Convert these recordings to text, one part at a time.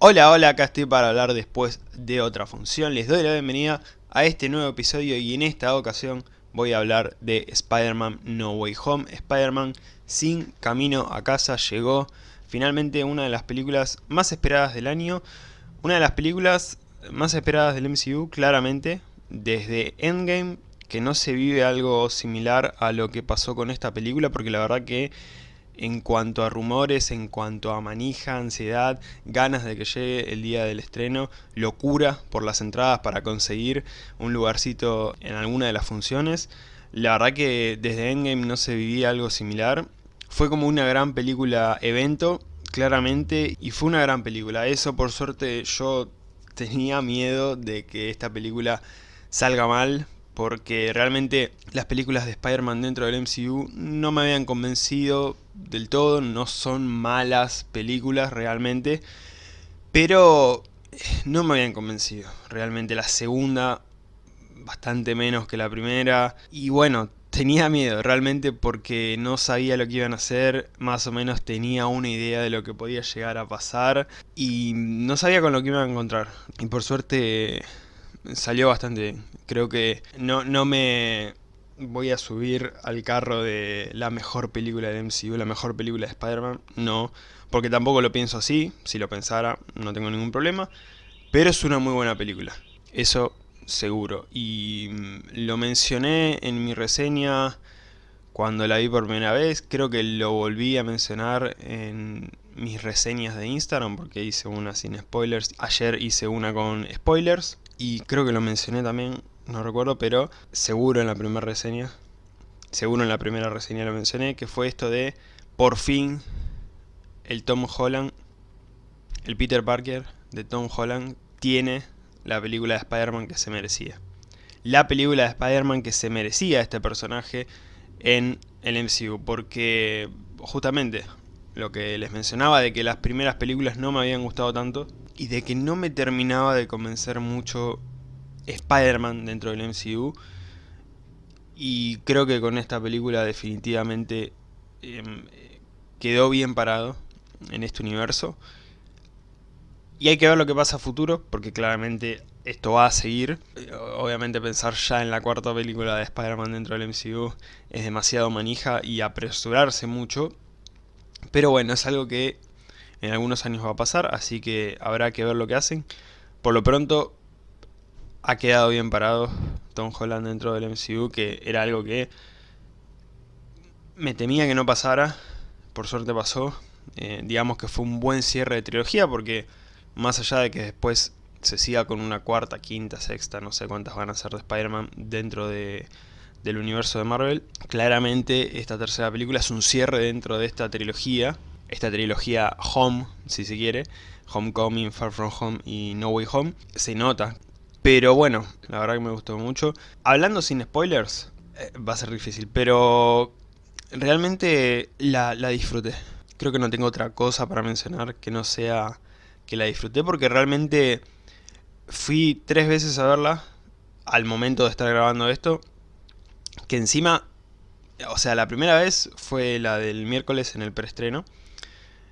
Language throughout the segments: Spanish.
Hola, hola, acá estoy para hablar después de otra función. Les doy la bienvenida a este nuevo episodio y en esta ocasión voy a hablar de Spider-Man No Way Home. Spider-Man sin camino a casa llegó finalmente una de las películas más esperadas del año. Una de las películas más esperadas del MCU, claramente, desde Endgame, que no se vive algo similar a lo que pasó con esta película, porque la verdad que en cuanto a rumores, en cuanto a manija, ansiedad, ganas de que llegue el día del estreno, locura por las entradas para conseguir un lugarcito en alguna de las funciones. La verdad que desde Endgame no se vivía algo similar. Fue como una gran película evento, claramente, y fue una gran película. Eso por suerte yo tenía miedo de que esta película salga mal, porque realmente las películas de Spider-Man dentro del MCU no me habían convencido del todo, no son malas películas realmente, pero eh, no me habían convencido. Realmente la segunda, bastante menos que la primera, y bueno, tenía miedo realmente porque no sabía lo que iban a hacer, más o menos tenía una idea de lo que podía llegar a pasar, y no sabía con lo que iba a encontrar. Y por suerte salió bastante. Creo que no, no me voy a subir al carro de la mejor película de MCU, la mejor película de Spider-Man, no, porque tampoco lo pienso así, si lo pensara no tengo ningún problema, pero es una muy buena película, eso seguro, y mm, lo mencioné en mi reseña cuando la vi por primera vez, creo que lo volví a mencionar en mis reseñas de Instagram, porque hice una sin spoilers, ayer hice una con spoilers, y creo que lo mencioné también, no recuerdo, pero seguro en la primera reseña, seguro en la primera reseña lo mencioné, que fue esto de, por fin, el Tom Holland, el Peter Parker de Tom Holland, tiene la película de Spider-Man que se merecía. La película de Spider-Man que se merecía este personaje en el MCU, porque justamente lo que les mencionaba de que las primeras películas no me habían gustado tanto, y de que no me terminaba de convencer mucho Spider-Man dentro del MCU. Y creo que con esta película definitivamente em, quedó bien parado en este universo. Y hay que ver lo que pasa a futuro, porque claramente esto va a seguir. Obviamente pensar ya en la cuarta película de Spider-Man dentro del MCU es demasiado manija y apresurarse mucho. Pero bueno, es algo que en algunos años va a pasar, así que habrá que ver lo que hacen. Por lo pronto, ha quedado bien parado Tom Holland dentro del MCU, que era algo que me temía que no pasara, por suerte pasó. Eh, digamos que fue un buen cierre de trilogía, porque más allá de que después se siga con una cuarta, quinta, sexta, no sé cuántas van a ser de Spider-Man dentro de, del universo de Marvel, claramente esta tercera película es un cierre dentro de esta trilogía, esta trilogía Home, si se quiere, Homecoming, Far From Home y No Way Home, se nota. Pero bueno, la verdad que me gustó mucho. Hablando sin spoilers, eh, va a ser difícil, pero realmente la, la disfruté. Creo que no tengo otra cosa para mencionar que no sea que la disfruté, porque realmente fui tres veces a verla al momento de estar grabando esto, que encima, o sea, la primera vez fue la del miércoles en el preestreno,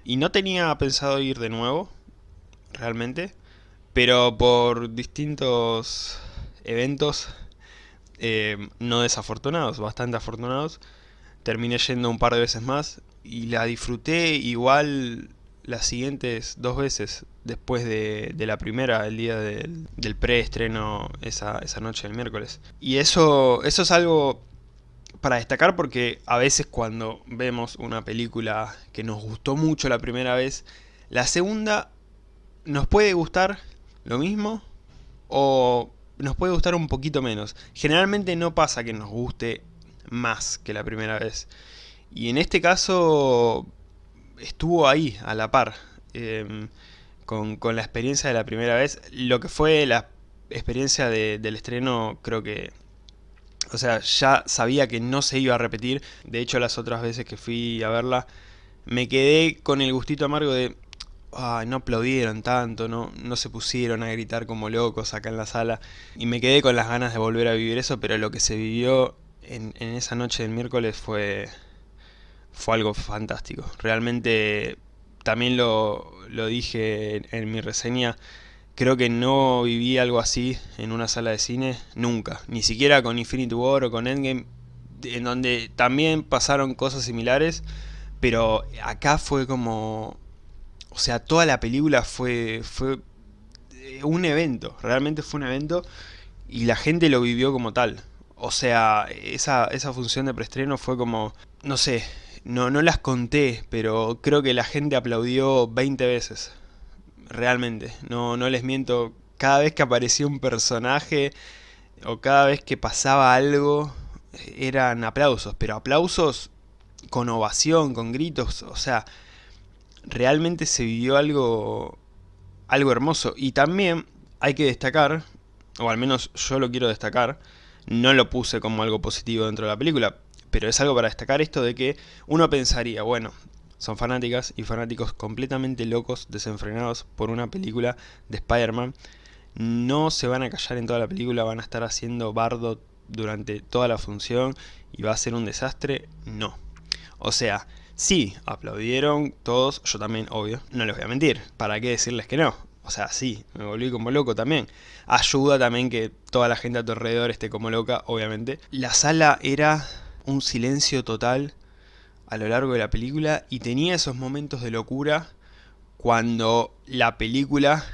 y no tenía pensado ir de nuevo, realmente, pero por distintos eventos eh, no desafortunados, bastante afortunados, terminé yendo un par de veces más y la disfruté igual las siguientes dos veces después de, la primera, el día del, del preestreno esa, esa noche del miércoles. Y eso, eso es algo para destacar porque a veces cuando vemos una película que nos gustó mucho la primera vez, la segunda nos puede gustar lo mismo o nos puede gustar un poquito menos. Generalmente no pasa que nos guste más que la primera vez. Y en este caso estuvo ahí, a la par, em, con, la experiencia de la primera vez. Lo que fue la experiencia del estreno creo que o sea, ya sabía que no se iba a repetir. De hecho, las otras veces que fui a verla, me quedé con el gustito amargo de... Ay, no aplaudieron tanto, no, no se pusieron a gritar como locos acá en la sala. Y me quedé con las ganas de volver a vivir eso, pero lo que se vivió en, en esa noche del miércoles fue, fue algo fantástico. Realmente también lo, lo dije en, mi reseña, creo que no viví algo así en una sala de cine nunca, ni siquiera con Infinity War o con Endgame, en donde también pasaron cosas similares, pero acá fue como... O sea, toda la película fue, fue un evento, realmente fue un evento y la gente lo vivió como tal. O sea, esa, esa función de preestreno fue como, no sé, no, no las conté, pero creo que la gente aplaudió 20 veces. Realmente, no, no les miento. Cada vez que aparecía un personaje o cada vez que pasaba algo, eran aplausos. Pero aplausos con ovación, con gritos. O sea, realmente se vivió algo, algo hermoso. Y también hay que destacar, o al menos yo lo quiero destacar, no lo puse como algo positivo dentro de la película, pero es algo para destacar esto de que uno pensaría, bueno, son fanáticas y fanáticos completamente locos, desenfrenados por una película de Spider-Man. No se van a callar en toda la película, van a estar haciendo bardo durante toda la función y va a ser un desastre. No. O sea, sí, aplaudieron todos, yo también, obvio, no les voy a mentir. ¿Para qué decirles que no? O sea, sí, me volví como loco también. Ayuda también que toda la gente a tu alrededor esté como loca, obviamente. La sala era un silencio total a lo largo de la película y tenía esos momentos de locura cuando la película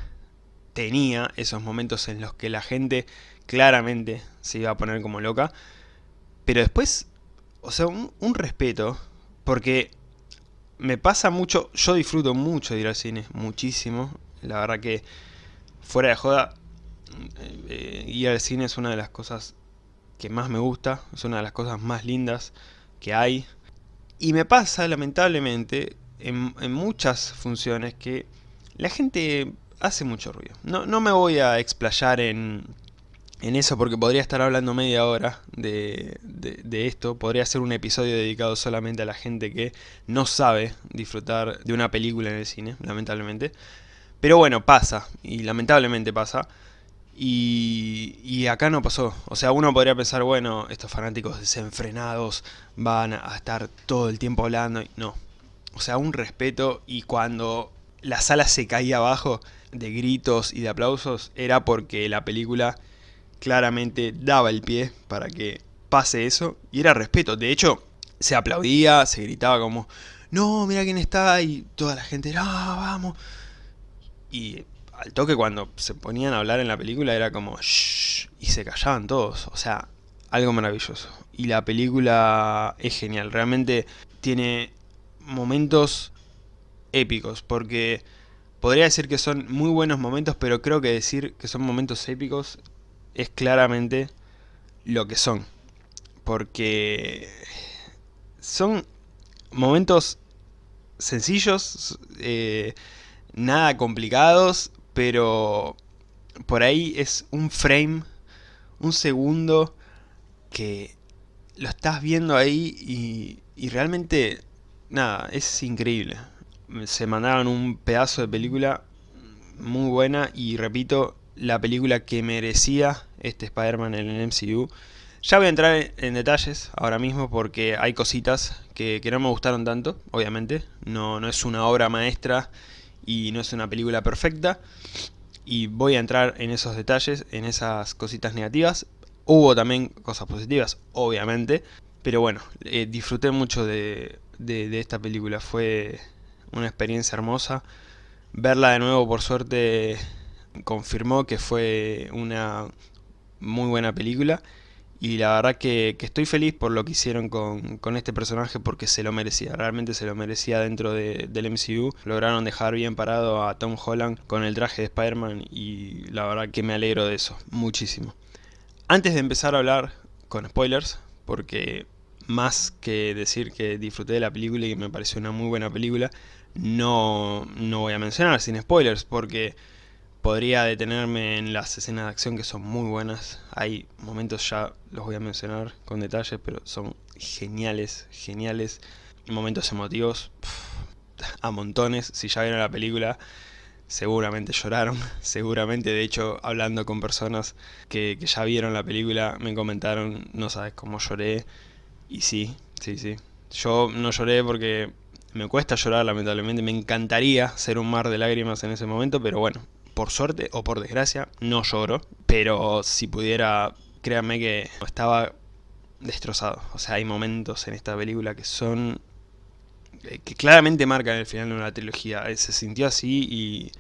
tenía esos momentos en los que la gente claramente se iba a poner como loca. Pero después, o sea, un, respeto, porque me pasa mucho, yo disfruto mucho de ir al cine, muchísimo. La verdad que, fuera de joda, eh, eh, ir al cine es una de las cosas que más me gusta, es una de las cosas más lindas que hay. Y me pasa, lamentablemente, en, muchas funciones que la gente hace mucho ruido. No, no me voy a explayar en, en eso porque podría estar hablando media hora de, de, esto. Podría ser un episodio dedicado solamente a la gente que no sabe disfrutar de una película en el cine, lamentablemente. Pero bueno, pasa, y lamentablemente pasa. Y, acá no pasó. O sea, uno podría pensar, bueno, estos fanáticos desenfrenados van a estar todo el tiempo hablando. No. O sea, un respeto y cuando la sala se caía abajo de gritos y de aplausos era porque la película claramente daba el pie para que pase eso y era respeto. De hecho, se aplaudía, se gritaba como, no, mira quién está y toda la gente, no, vamos. Y al toque cuando se ponían a hablar en la película era como shh, y se callaban todos, o sea, algo maravilloso. Y la película es genial, realmente tiene momentos épicos, porque podría decir que son muy buenos momentos, pero creo que decir que son momentos épicos es claramente lo que son. Porque son momentos sencillos, eh, nada complicados, pero por ahí es un frame, un segundo que lo estás viendo ahí y, y realmente, nada, es increíble. Se mandaron un pedazo de película muy buena y repito, la película que merecía este Spider-Man en el MCU. Ya voy a entrar en detalles ahora mismo porque hay cositas que, que, no me gustaron tanto, obviamente. No, no es una obra maestra y no es una película perfecta. Y voy a entrar en esos detalles, en esas cositas negativas. Hubo también cosas positivas, obviamente. Pero bueno, eh, disfruté mucho de, de, esta película. Fue una experiencia hermosa. Verla de nuevo, por suerte, confirmó que fue una muy buena película y la verdad que, estoy feliz por lo que hicieron con, este personaje porque se lo merecía, realmente se lo merecía dentro del MCU. Lograron dejar bien parado a Tom Holland con el traje de Spider-Man y la verdad que me alegro de eso, muchísimo. Antes de empezar a hablar con spoilers, porque más que decir que disfruté de la película y que me pareció una muy buena película, no, no voy a mencionar sin spoilers porque Podría detenerme en las escenas de acción que son muy buenas. Hay momentos ya, los voy a mencionar con detalles, pero son geniales, geniales. Momentos emotivos, a montones. Si ya vieron la película, seguramente lloraron. Seguramente, de hecho, hablando con personas que ya vieron la película, me comentaron, no sabes cómo lloré. Y sí, sí, sí. Yo no lloré porque Me cuesta llorar lamentablemente, me encantaría ser un mar de lágrimas en ese momento, pero bueno, por suerte o por desgracia, no lloro. Pero si pudiera, créanme que estaba destrozado. O sea, hay momentos en esta película que son... Eh, que claramente marcan el final de una trilogía. Eh, se sintió así y,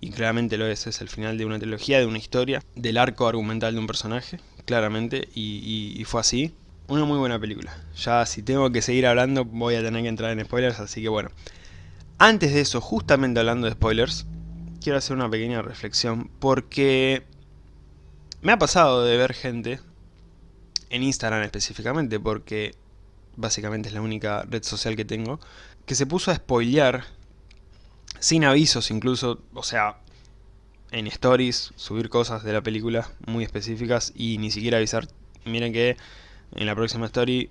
y claramente lo es. Es el final de una trilogía, de una historia, del arco argumental de un personaje, claramente, y, y fue así. Una muy buena película. Ya si tengo que seguir hablando voy a tener que entrar en spoilers, así que bueno. Antes de eso, justamente hablando de spoilers, quiero hacer una pequeña reflexión porque me ha pasado de ver gente en Instagram específicamente, porque básicamente es la única red social que tengo, que se puso a spoilear, sin avisos incluso, o sea, en stories, subir cosas de la película muy específicas y ni siquiera avisar. Miren que en la próxima story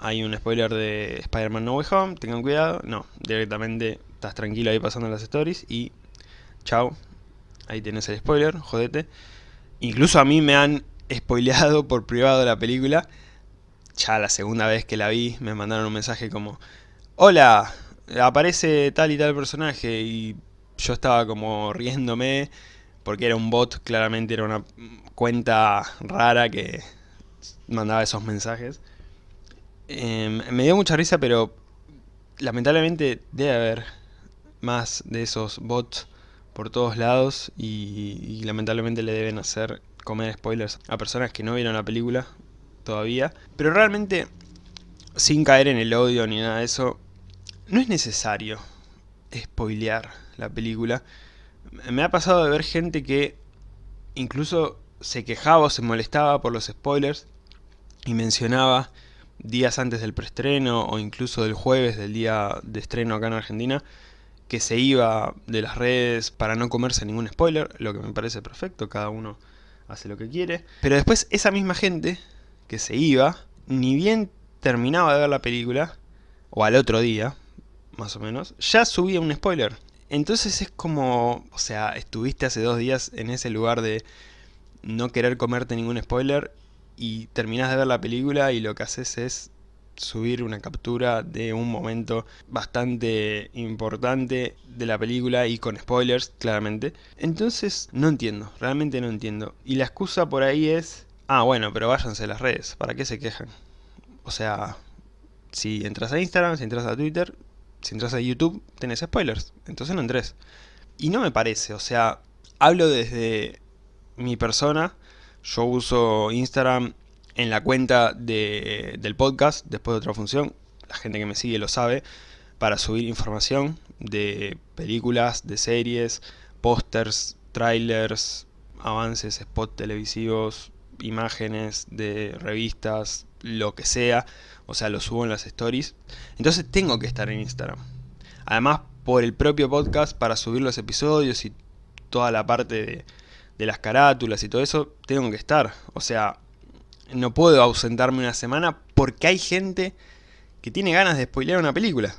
hay un spoiler de Spider-Man No Way Home, tengan cuidado. No, directamente estás tranquilo ahí pasando las stories y chao. Ahí tenés el spoiler, jodete. Incluso a mí me han spoileado por privado la película. Ya la segunda vez que la vi me mandaron un mensaje como Hola, aparece tal y tal personaje y yo estaba como riéndome porque era un bot, claramente era una cuenta rara que mandaba esos mensajes. Em, me dio mucha risa, pero lamentablemente debe haber más de esos bots por todos lados y, lamentablemente le deben hacer comer spoilers a personas que no vieron la película todavía. Pero realmente, sin caer en el odio ni nada de eso, no es necesario spoilear la película. Me ha pasado de ver gente que incluso se quejaba o se molestaba por los spoilers y mencionaba días antes del preestreno o incluso del jueves del día de estreno acá en Argentina que se iba de las redes para no comerse ningún spoiler, lo que me parece perfecto, cada uno hace lo que quiere. Pero después esa misma gente que se iba, ni bien terminaba de ver la película, o al otro día, más o menos, ya subía un spoiler. Entonces es como, o sea, estuviste hace dos días en ese lugar de no querer comerte ningún spoiler y terminás de ver la película y lo que haces es subir una captura de un momento bastante importante de la película y con spoilers, claramente. Entonces, no entiendo, realmente no entiendo. Y la excusa por ahí es, ah, bueno, pero váyanse a las redes, ¿para qué se quejan? O sea, si entras a Instagram, si entras a Twitter, si entras a YouTube, tenés spoilers, entonces no entres. Y no me parece, o sea, hablo desde mi persona, yo uso Instagram en la cuenta del podcast, después de otra función, la gente que me sigue lo sabe, para subir información de películas, de series, pósters, trailers, avances, spots televisivos, imágenes de revistas, lo que sea, o sea, lo subo en las stories. Entonces tengo que estar en Instagram. Además, por el propio podcast, para subir los episodios y toda la parte de, de las carátulas y todo eso, tengo que estar. O sea, no puedo ausentarme una semana porque hay gente que tiene ganas de spoilear una película.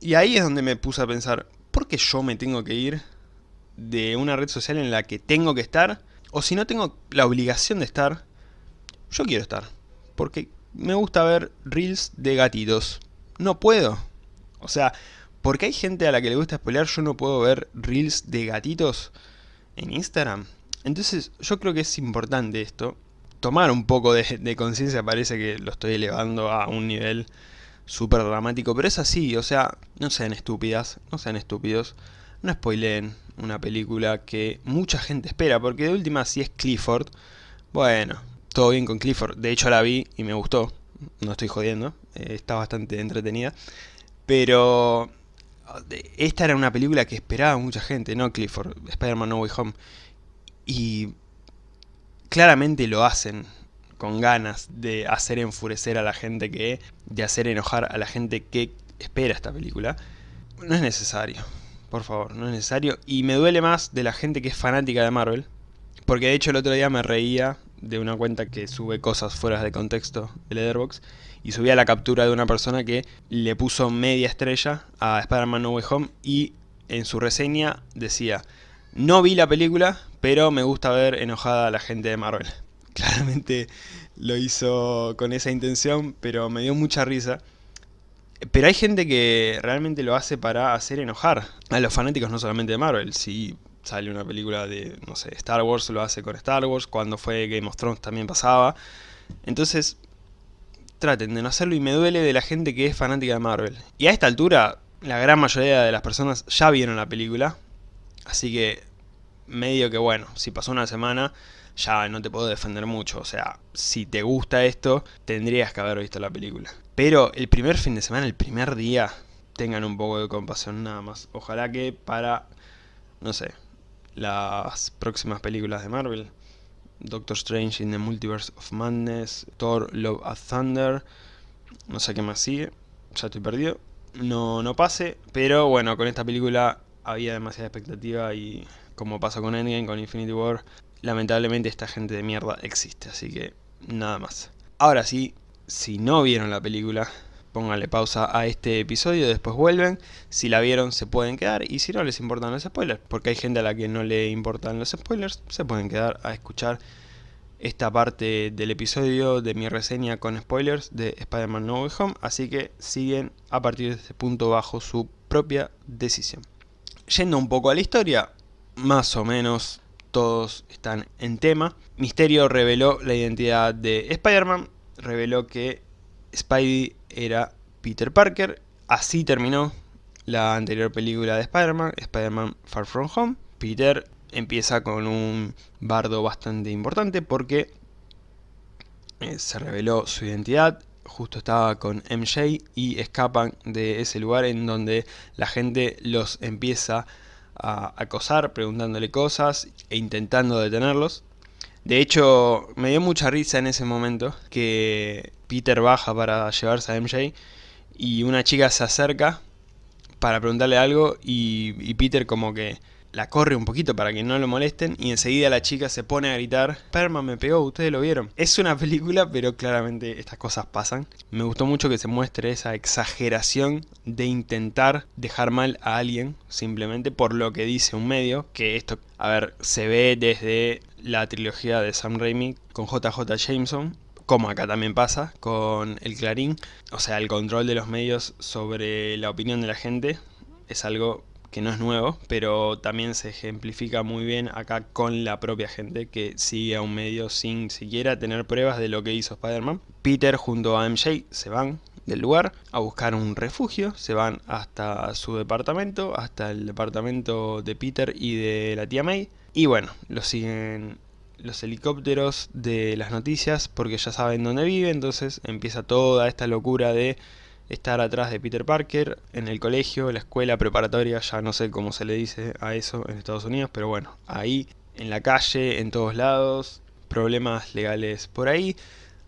Y ahí es donde me puse a pensar, ¿por qué yo me tengo que ir de una red social en la que tengo que estar? O si no tengo la obligación de estar, yo quiero estar. Porque me gusta ver reels de gatitos. No puedo. O sea, porque hay gente a la que le gusta spoilear, yo no puedo ver reels de gatitos en Instagram. Entonces yo creo que es importante esto tomar un poco de, conciencia, parece que lo estoy elevando a un nivel súper dramático, pero es así, o sea, no sean estúpidas, no sean estúpidos, no spoileen una película que mucha gente espera, porque de última si es Clifford, bueno, todo bien con Clifford, de hecho la vi y me gustó, no estoy jodiendo, eh, está bastante entretenida, pero esta era una película que esperaba mucha gente, no Clifford, Spider-Man No Way Home, y claramente lo hacen con ganas de hacer enfurecer a la gente que... de hacer enojar a la gente que espera esta película. No es necesario, por favor, no es necesario. Y me duele más de la gente que es fanática de Marvel. Porque de hecho el otro día me reía de una cuenta que sube cosas fuera de contexto de Letterboxd y subía la captura de una persona que le puso media estrella a Spider-Man No Way Home y en su reseña decía no vi la película, pero me gusta ver enojada a la gente de Marvel. Claramente lo hizo con esa intención, pero me dio mucha risa. Pero hay gente que realmente lo hace para hacer enojar a los fanáticos no solamente de Marvel. Si sale una película de, no sé, Star Wars, lo hace con Star Wars. Cuando fue Game of Thrones también pasaba. Entonces, traten de no hacerlo y me duele de la gente que es fanática de Marvel. Y a esta altura, la gran mayoría de las personas ya vieron la película. Así que, medio que bueno, si pasó una semana, ya no te puedo defender mucho. O sea, si te gusta esto, tendrías que haber visto la película. Pero el primer fin de semana, el primer día, tengan un poco de compasión nada más. Ojalá que para, no sé, las próximas películas de Marvel, Doctor Strange in the Multiverse of Madness, Thor Love and Thunder, no sé qué más sigue, ya estoy perdido. No, no pase, pero bueno, con esta película había demasiada expectativa y como pasa con Endgame, con Infinity War, lamentablemente esta gente de mierda existe, así que nada más. Ahora sí, si no vieron la película, pónganle pausa a este episodio, después vuelven, si la vieron se pueden quedar y si no les importan los spoilers, porque hay gente a la que no le importan los spoilers, se pueden quedar a escuchar esta parte del episodio de mi reseña con spoilers de Spider-Man No Way Home, así que siguen a partir de este punto bajo su propia decisión. Yendo un poco a la historia, más o menos todos están en tema. Misterio reveló la identidad de Spider-Man, reveló que Spidey era Peter Parker. Así terminó la anterior película de Spider-Man, Spider-Man Far From Home. Peter empieza con un bardo bastante importante porque eh, se reveló su identidad, justo estaba con MJ y escapan de ese lugar en donde la gente los empieza a acosar preguntándole cosas e intentando detenerlos. De hecho, me dio mucha risa en ese momento que Peter baja para llevarse a MJ y una chica se acerca para preguntarle algo y, Peter como que la corre un poquito para que no lo molesten y enseguida la chica se pone a gritar Perma me pegó, ustedes lo vieron. Es una película pero claramente estas cosas pasan. Me gustó mucho que se muestre esa exageración de intentar dejar mal a alguien simplemente por lo que dice un medio, que esto, a ver, se ve desde la trilogía de Sam Raimi con JJ Jameson, como acá también pasa con el Clarín, o sea, el control de los medios sobre la opinión de la gente es algo que no es nuevo, pero también se ejemplifica muy bien acá con la propia gente que sigue a un medio sin siquiera tener pruebas de lo que hizo Spider-Man. Peter junto a MJ se van del lugar a buscar un refugio, se van hasta su departamento, hasta el departamento de Peter y de la tía May, y bueno, lo siguen los helicópteros de las noticias porque ya saben dónde vive, entonces empieza toda esta locura de estar atrás de Peter Parker en el colegio, la escuela preparatoria, ya no sé cómo se le dice a eso en Estados Unidos, pero bueno, ahí, en la calle, en todos lados, problemas legales por ahí.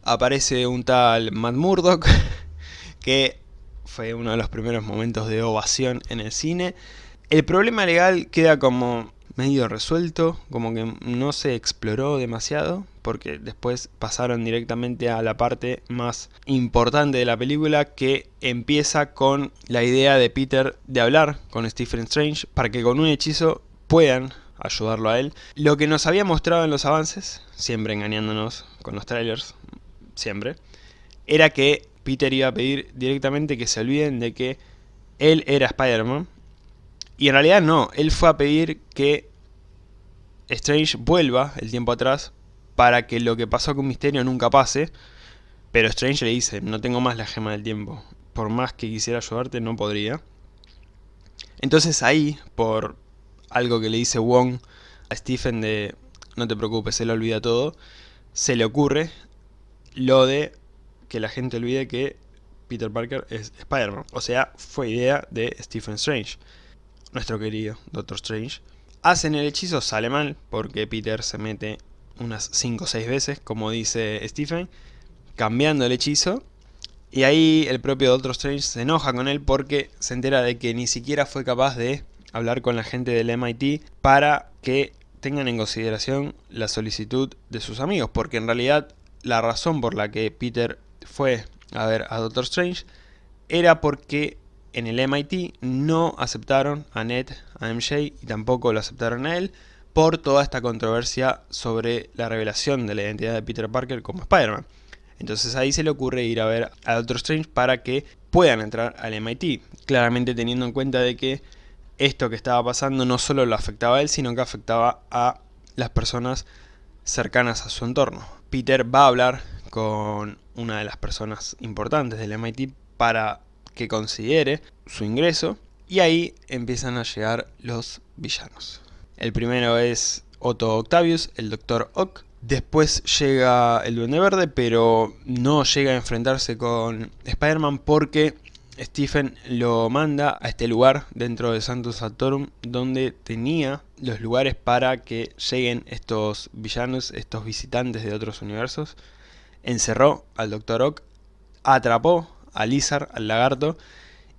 Aparece un tal Matt Murdock, que fue uno de los primeros momentos de ovación en el cine. El problema legal queda como medio resuelto, como que no se exploró demasiado, porque después pasaron directamente a la parte más importante de la película que empieza con la idea de Peter de hablar con Stephen Strange para que con un hechizo puedan ayudarlo a él. Lo que nos había mostrado en los avances, siempre engañándonos con los trailers, siempre, era que Peter iba a pedir directamente que se olviden de que él era Spider-Man. Y en realidad no, él fue a pedir que Strange vuelva el tiempo atrás para que lo que pasó con Misterio nunca pase. Pero Strange le dice, no tengo más la gema del tiempo. Por más que quisiera ayudarte, no podría. Entonces ahí, por algo que le dice Wong a Stephen de, no te preocupes, le olvida todo, se le ocurre lo de que la gente olvide que Peter Parker es Spider-Man. O sea, fue idea de Stephen Strange, nuestro querido Doctor Strange. Hacen el hechizo, sale mal, porque Peter se mete unas 5 o 6 veces, como dice Stephen, cambiando el hechizo. Y ahí el propio Doctor Strange se enoja con él porque se entera de que ni siquiera fue capaz de hablar con la gente del MIT para que tengan en consideración la solicitud de sus amigos. Porque en realidad la razón por la que Peter fue a ver a Doctor Strange era porque en el MIT no aceptaron a Ned, a MJ y tampoco lo aceptaron a él por toda esta controversia sobre la revelación de la identidad de Peter Parker como Spider-Man. Entonces ahí se le ocurre ir a ver a Doctor Strange para que puedan entrar al MIT. Claramente teniendo en cuenta de que esto que estaba pasando no solo lo afectaba a él, sino que afectaba a las personas cercanas a su entorno. Peter va a hablar con una de las personas importantes del MIT para que considere su ingreso y ahí empiezan a llegar los villanos. El primero es Otto Octavius, el Dr. Ock. Después llega el Duende Verde, pero no llega a enfrentarse con Spider-Man porque Stephen lo manda a este lugar dentro de Santos Satorum donde tenía los lugares para que lleguen estos villanos, estos visitantes de otros universos. Encerró al Dr. Ock, atrapó a al lagarto,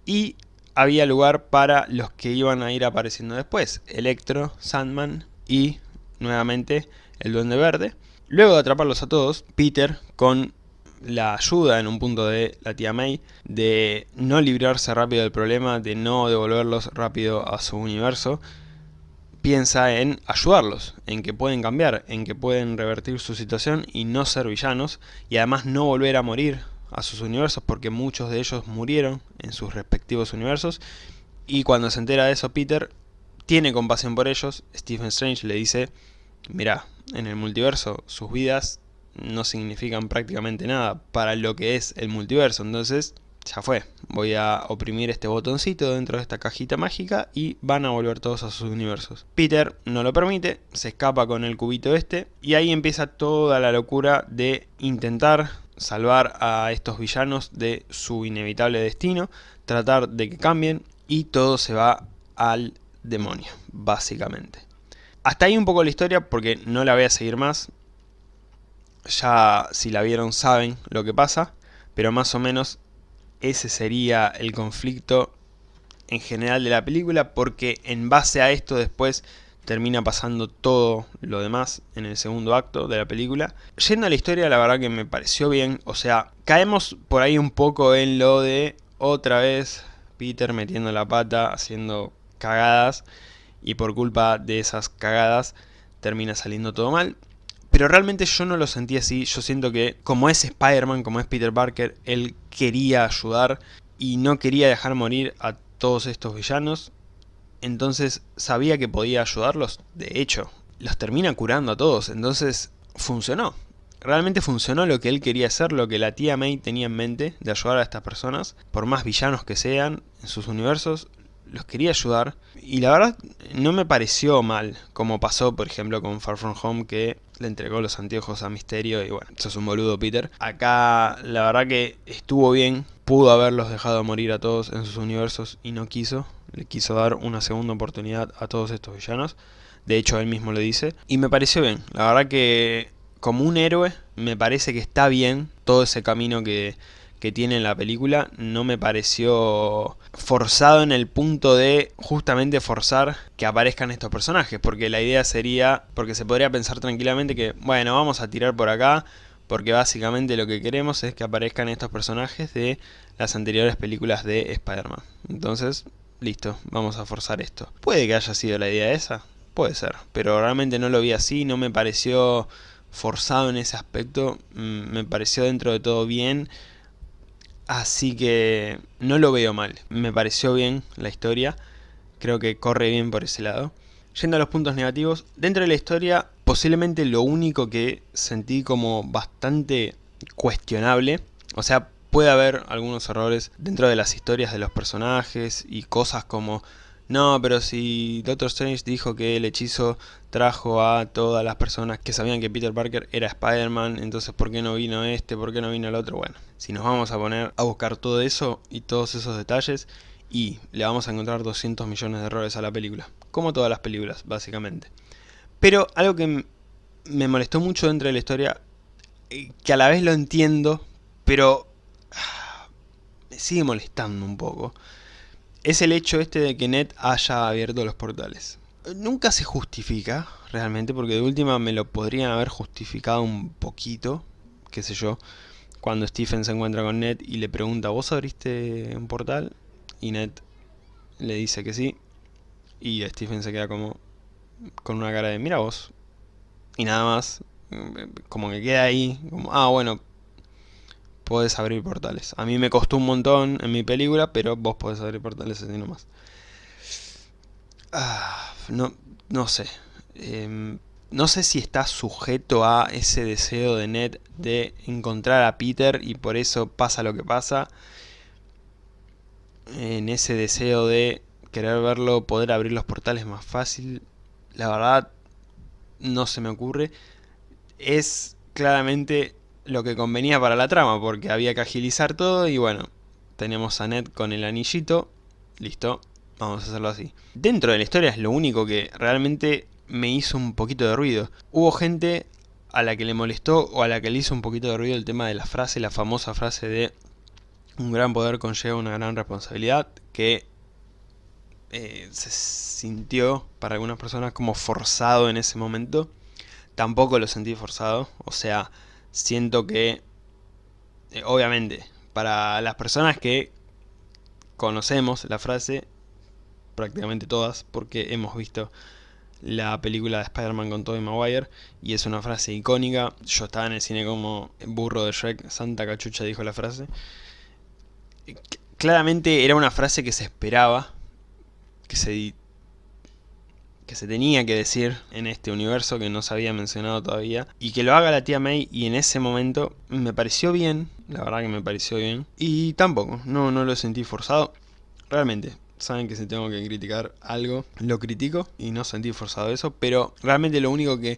y había lugar para los que iban a ir apareciendo después. Electro, Sandman y nuevamente el Duende Verde. Luego de atraparlos a todos, Peter, con la ayuda en un punto de la tía May, de no librarse rápido del problema, de no devolverlos rápido a su universo, piensa en ayudarlos, en que pueden cambiar, en que pueden revertir su situación y no ser villanos, y además no volver a morir a sus universos, porque muchos de ellos murieron en sus respectivos universos, y cuando se entera de eso Peter tiene compasión por ellos, Stephen Strange le dice, mira, en el multiverso sus vidas no significan prácticamente nada para lo que es el multiverso, entonces ya fue, voy a oprimir este botoncito dentro de esta cajita mágica y van a volver todos a sus universos. Peter no lo permite, se escapa con el cubito este y ahí empieza toda la locura de intentar salvar a estos villanos de su inevitable destino, tratar de que cambien y todo se va al demonio, básicamente. Hasta ahí un poco la historia porque no la voy a seguir más. Ya si la vieron saben lo que pasa, pero más o menos ese sería el conflicto en general de la película porque en base a esto después termina pasando todo lo demás en el segundo acto de la película. Yendo a la historia, la verdad que me pareció bien, o sea, caemos por ahí un poco en lo de otra vez Peter metiendo la pata, haciendo cagadas y por culpa de esas cagadas termina saliendo todo mal. Pero realmente yo no lo sentí así, yo siento que como es Spider-Man, como es Peter Parker, él quería ayudar y no quería dejar morir a todos estos villanos. Entonces sabía que podía ayudarlos, de hecho, los termina curando a todos, entonces funcionó. Realmente funcionó lo que él quería hacer, lo que la tía May tenía en mente de ayudar a estas personas, por más villanos que sean en sus universos, los quería ayudar. Y la verdad no me pareció mal, como pasó por ejemplo con Far From Home que le entregó los anteojos a Misterio y bueno, sos un boludo Peter. Acá la verdad que estuvo bien, pudo haberlos dejado morir a todos en sus universos y no quiso, le quiso dar una segunda oportunidad a todos estos villanos, de hecho él mismo le dice, y me pareció bien, la verdad que como un héroe me parece que está bien todo ese camino que que tiene en la película. No me pareció forzado en el punto de justamente forzar que aparezcan estos personajes, porque la idea sería, porque se podría pensar tranquilamente que, bueno, vamos a tirar por acá, porque básicamente lo que queremos es que aparezcan estos personajes de las anteriores películas de Spider-Man. Entonces, listo, vamos a forzar esto. Puede que haya sido la idea esa, puede ser, pero realmente no lo vi así, no me pareció forzado en ese aspecto, mm, me pareció dentro de todo bien, Así que no lo veo mal, me pareció bien la historia, creo que corre bien por ese lado. Yendo a los puntos negativos, dentro de la historia posiblemente lo único que sentí como bastante cuestionable, o sea, puede haber algunos errores dentro de las historias de los personajes y cosas como no, pero si Doctor Strange dijo que el hechizo trajo a todas las personas que sabían que Peter Parker era Spider-Man, entonces ¿por qué no vino este? ¿Por qué no vino el otro? Bueno, si nos vamos a poner a buscar todo eso y todos esos detalles y le vamos a encontrar 200 millones de errores a la película, como todas las películas, básicamente. Pero algo que me molestó mucho dentro de la historia, eh, que a la vez lo entiendo, pero me sigue molestando un poco, es el hecho este de que Ned haya abierto los portales. Nunca se justifica, realmente, porque de última me lo podrían haber justificado un poquito, qué sé yo, cuando Stephen se encuentra con Ned y le pregunta, ¿vos abriste un portal? Y Ned le dice que sí, y Stephen se queda como con una cara de, mira vos, y nada más, como que queda ahí, ah bueno, podés abrir portales. A mí me costó un montón en mi película, pero vos podés abrir portales así nomás. Ah, no, no sé. Em, no sé si está sujeto a ese deseo de Ned de encontrar a Peter y por eso pasa lo que pasa. En ese deseo de querer verlo, poder abrir los portales más fácil. La verdad, no se me ocurre. Es claramente lo que convenía para la trama, porque había que agilizar todo y bueno, tenemos a Ned con el anillito, listo, vamos a hacerlo así. Dentro de la historia es lo único que realmente me hizo un poquito de ruido. Hubo gente a la que le molestó o a la que le hizo un poquito de ruido el tema de la frase, la famosa frase de un gran poder conlleva una gran responsabilidad, que eh, se sintió para algunas personas como forzado en ese momento. Tampoco lo sentí forzado, o sea, siento que, eh, obviamente, para las personas que conocemos la frase, prácticamente todas, porque hemos visto la película de Spider-Man con Tobey Maguire y es una frase icónica. Yo estaba en el cine como burro de Shrek, Santa Cachucha dijo la frase. Claramente era una frase que se esperaba, que se, que se tenía que decir en este universo que no se había mencionado todavía y que lo haga la tía May y en ese momento me pareció bien, la verdad que me pareció bien y tampoco, no, no lo sentí forzado, realmente saben que si tengo que criticar algo, lo critico y no sentí forzado eso, pero realmente lo único que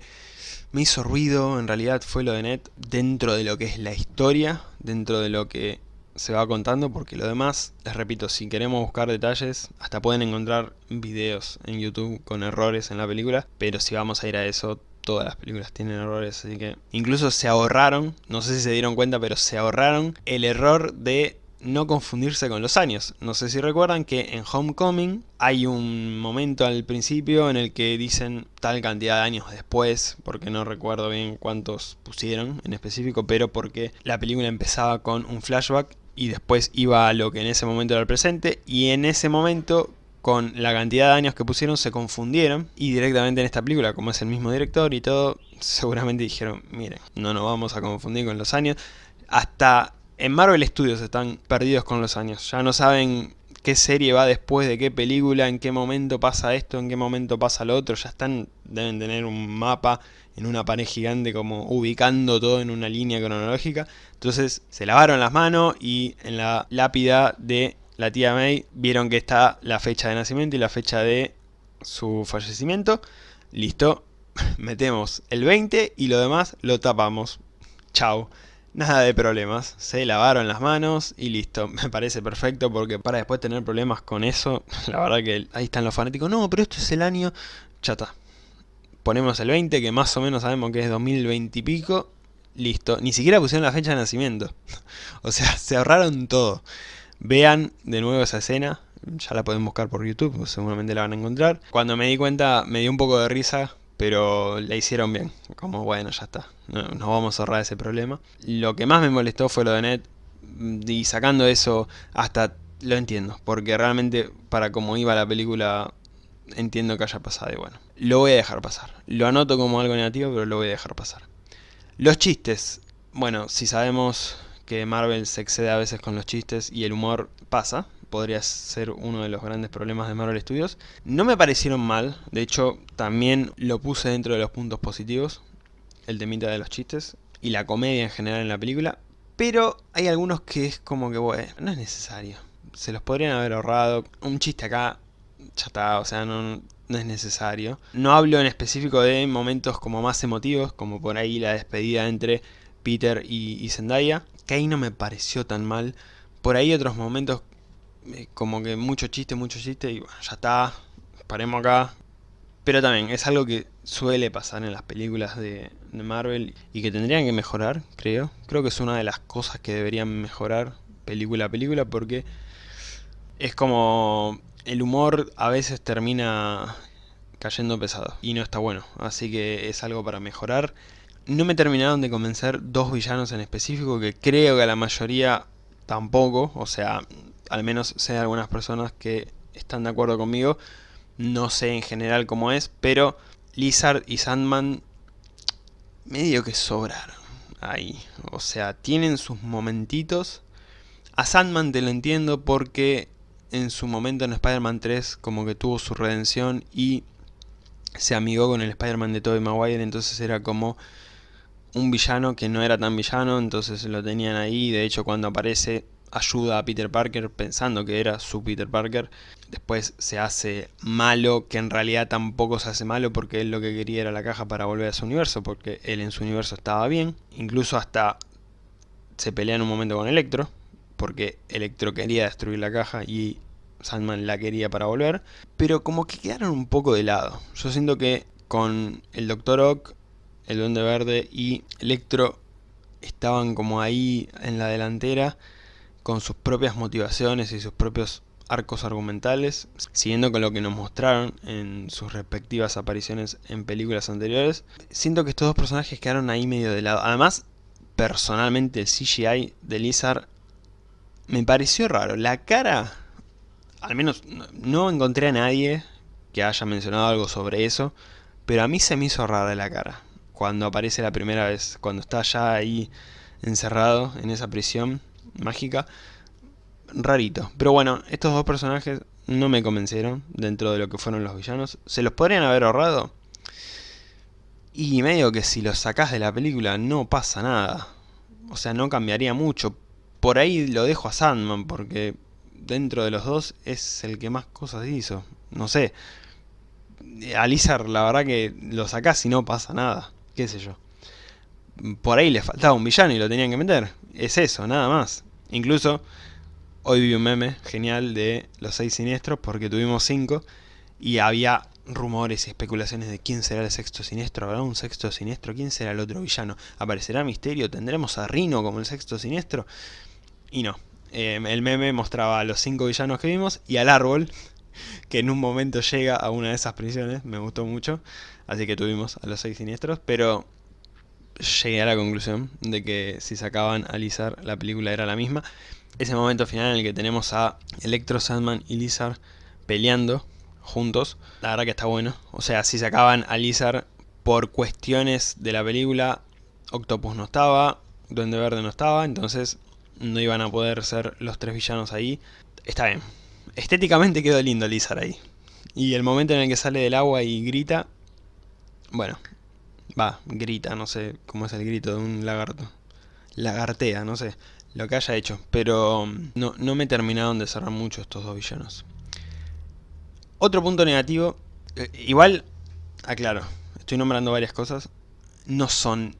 me hizo ruido en realidad fue lo de Ned dentro de lo que es la historia, dentro de lo que se va contando, porque lo demás, les repito, si queremos buscar detalles, hasta pueden encontrar videos en YouTube con errores en la película, pero si vamos a ir a eso, todas las películas tienen errores, así que incluso se ahorraron, no sé si se dieron cuenta, pero se ahorraron el error de no confundirse con los años. No sé si recuerdan que en Homecoming hay un momento al principio en el que dicen tal cantidad de años después, porque no recuerdo bien cuántos pusieron en específico, pero porque la película empezaba con un flashback y después iba a lo que en ese momento era el presente, y en ese momento con la cantidad de años que pusieron se confundieron y directamente en esta película, como es el mismo director y todo, seguramente dijeron, miren, no nos vamos a confundir con los años. Hasta en Marvel Studios están perdidos con los años. Ya no saben qué serie va después de qué película, en qué momento pasa esto, en qué momento pasa lo otro. Ya están, deben tener un mapa en una pared gigante como ubicando todo en una línea cronológica. Entonces se lavaron las manos y en la lápida de la tía May vieron que está la fecha de nacimiento y la fecha de su fallecimiento. Listo, metemos el 20 y lo demás lo tapamos. Chao. Nada de problemas, se lavaron las manos y listo, me parece perfecto porque para después tener problemas con eso, la verdad que ahí están los fanáticos, no, pero esto es el año, chata. Ponemos el 20, que más o menos sabemos que es 2020 y pico, listo, ni siquiera pusieron la fecha de nacimiento, o sea, se ahorraron todo. Vean de nuevo esa escena, ya la pueden buscar por YouTube, seguramente la van a encontrar. Cuando me di cuenta me dio un poco de risa pero la hicieron bien, como bueno, ya está, no, nos vamos a ahorrar ese problema. Lo que más me molestó fue lo de Ned, y sacando eso, hasta lo entiendo, porque realmente para como iba la película, entiendo que haya pasado y bueno, lo voy a dejar pasar. Lo anoto como algo negativo, pero lo voy a dejar pasar. Los chistes, bueno, si sabemos que Marvel se excede a veces con los chistes y el humor pasa, podría ser uno de los grandes problemas de Marvel Studios. No me parecieron mal, de hecho también lo puse dentro de los puntos positivos, el temita de los chistes y la comedia en general en la película, pero hay algunos que es como que, bueno, no es necesario. Se los podrían haber ahorrado. Un chiste acá, ya está, o sea, no, no es necesario. No hablo en específico de momentos como más emotivos, como por ahí la despedida entre Peter y, y Zendaya, que ahí no me pareció tan mal. Por ahí otros momentos eh, como que mucho chiste, mucho chiste y ya está, paremos acá. Pero también es algo que suele pasar en las películas de, Marvel y que tendrían que mejorar, creo. Creo que es una de las cosas que deberían mejorar película a película porque es como el humor a veces termina cayendo pesado y no está bueno, así que es algo para mejorar. No me terminaron de convencer dos villanos en específico que creo que a la mayoría tampoco, o sea, al menos sé de algunas personas que están de acuerdo conmigo, no sé en general cómo es, pero Lizard y Sandman medio que sobraron. ahí. O sea, tienen sus momentitos. A Sandman te lo entiendo porque en su momento en Spider-Man 3 como que tuvo su redención y se amigó con el Spider-Man de Tobey Maguire, entonces era como un villano que no era tan villano, entonces lo tenían ahí, de hecho cuando aparece ayuda a Peter Parker pensando que era su Peter Parker, después se hace malo, que en realidad tampoco se hace malo porque él lo que quería era la caja para volver a su universo, porque él en su universo estaba bien, incluso hasta se pelea en un momento con Electro, porque Electro quería destruir la caja y Sandman la quería para volver, pero como que quedaron un poco de lado. Yo siento que con el Doctor Ock, el Duende Verde y Electro estaban como ahí en la delantera con sus propias motivaciones y sus propios arcos argumentales, siguiendo con lo que nos mostraron en sus respectivas apariciones en películas anteriores. Siento que estos dos personajes quedaron ahí medio de lado. Además, personalmente el CGI de Lizard me pareció raro. La cara al menos no encontré a nadie que haya mencionado algo sobre eso, pero a mí se me hizo rara la cara. Cuando aparece la primera vez, cuando está ya ahí encerrado en esa prisión mágica, rarito. Pero bueno, estos dos personajes no me convencieron dentro de lo que fueron los villanos. ¿Se los podrían haber ahorrado? Y medio que si los sacás de la película no pasa nada. O sea, no cambiaría mucho. Por ahí lo dejo a Sandman, porque dentro de los dos es el que más cosas hizo. No sé. A Lizard la verdad que lo sacás y no pasa nada. Qué sé yo. Por ahí le faltaba un villano y lo tenían que meter. Es eso, nada más. Incluso hoy vi un meme genial de los seis siniestros porque tuvimos cinco y había rumores y especulaciones de quién será el sexto siniestro, ¿habrá un sexto siniestro? ¿Quién será el otro villano? ¿Aparecerá Misterio? ¿Tendremos a Rino como el sexto siniestro? Y no, Em, el meme mostraba a los cinco villanos que vimos y al árbol, que en un momento llega a una de esas prisiones, me gustó mucho, así que tuvimos a los seis siniestros, pero llegué a la conclusión de que si sacaban a Lizard la película era la misma. Ese momento final en el que tenemos a Electro, Sandman y Lizard peleando juntos, la verdad que está bueno. O sea, si sacaban a Lizard por cuestiones de la película, Octopus no estaba, Duende Verde no estaba, entonces no iban a poder ser los tres villanos ahí. Está bien. Estéticamente quedó lindo Lizard ahí. Y el momento en el que sale del agua y grita... Bueno, va, grita, no sé cómo es el grito de un lagarto. Lagartea, no sé, lo que haya hecho. Pero mm, no, no me terminaron de cerrar mucho estos dos villanos. Otro punto negativo, eh, igual, aclaro, estoy nombrando varias cosas. No son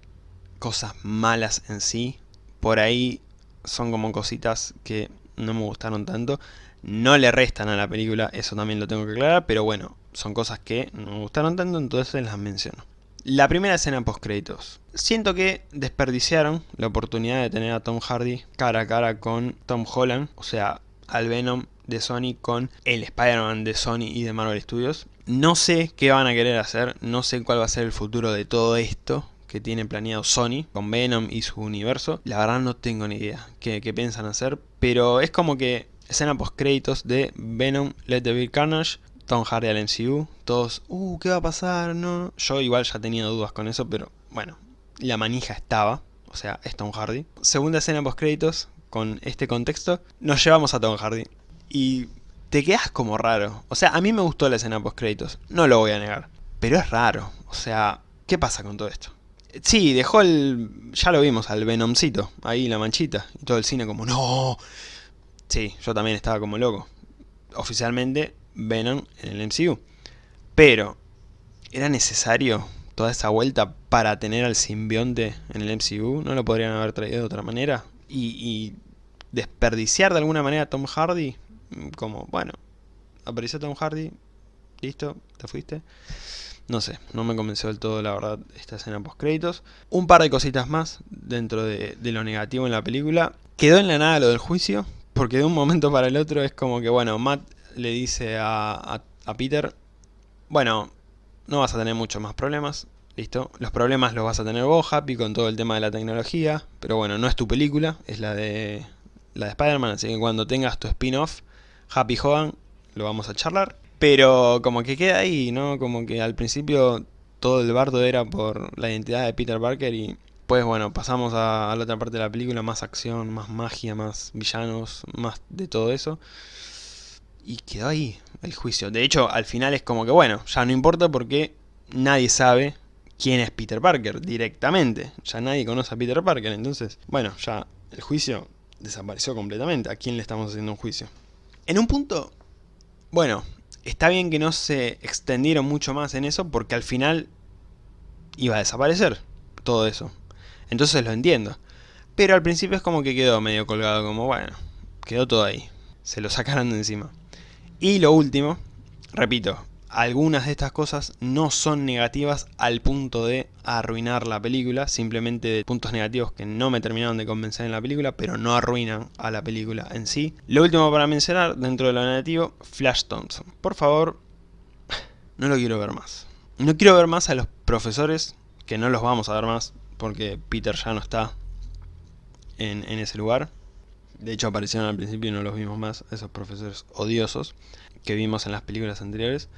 cosas malas en sí. Por ahí son como cositas que no me gustaron tanto. No le restan a la película, eso también lo tengo que aclarar, pero bueno, son cosas que no me gustaron tanto, entonces las menciono. La primera escena post créditos. Siento que desperdiciaron la oportunidad de tener a Tom Hardy cara a cara con Tom Holland, o sea, al Venom de Sony con el Spider-Man de Sony y de Marvel Studios. No sé qué van a querer hacer, no sé cuál va a ser el futuro de todo esto, que tiene planeado Sony con Venom y su universo. La verdad no tengo ni idea qué, piensan hacer, pero es como que escena post créditos de Venom, Let the Be Carnage, Tom Hardy al MCU, todos, uh, ¿qué va a pasar? No, yo igual ya tenía dudas con eso, pero bueno, la manija estaba, o sea, es Tom Hardy. Segunda escena post créditos, con este contexto, nos llevamos a Tom Hardy. Y te quedas como raro. O sea, a mí me gustó la escena post créditos, no lo voy a negar. Pero es raro, o sea, ¿qué pasa con todo esto? Sí, dejó el... ya lo vimos, al Venomcito, ahí la manchita, y todo el cine como ¡No! Sí, yo también estaba como loco. Oficialmente, Venom en el MCU. Pero, ¿era necesario toda esa vuelta para tener al simbionte en el MCU? ¿No lo podrían haber traído de otra manera? Y, desperdiciar de alguna manera a Tom Hardy, como, bueno, apareció Tom Hardy, listo, te fuiste. No sé, no me convenció del todo la verdad esta escena post créditos. Un par de cositas más dentro de, lo negativo en la película. Quedó en la nada lo del juicio, porque de un momento para el otro es como que, bueno, Matt le dice a, a Peter, bueno, no vas a tener muchos más problemas, listo. Los problemas los vas a tener vos, Happy, con todo el tema de la tecnología, pero bueno, no es tu película, es la de, la de Spider-Man, así que cuando tengas tu spin-off, Happy Hogan, lo vamos a charlar. Pero como que queda ahí, ¿no? Como que al principio todo el bardo era por la identidad de Peter Parker y después, bueno, pasamos a, la otra parte de la película, más acción, más magia, más villanos, más de todo eso. Y quedó ahí el juicio. De hecho, al final es como que, bueno, ya no importa porque nadie sabe quién es Peter Parker directamente. Ya nadie conoce a Peter Parker, entonces, bueno, ya el juicio desapareció completamente. ¿A quién le estamos haciendo un juicio? En un punto, bueno, está bien que no se extendieron mucho más en eso porque al final iba a desaparecer todo eso. Entonces lo entiendo. Pero al principio es como que quedó medio colgado, como bueno, quedó todo ahí. Se lo sacaron de encima. Y lo último, repito, algunas de estas cosas no son negativas al punto de arruinar la película, simplemente de puntos negativos que no me terminaron de convencer en la película, pero no arruinan a la película en sí. Lo último para mencionar, dentro de lo negativo, Flash Thompson. Por favor, no lo quiero ver más. No quiero ver más a los profesores, que no los vamos a ver más, porque Peter ya no está en, en ese lugar. De hecho aparecieron al principio y no los vimos más, esos profesores odiosos que vimos en las películas anteriores.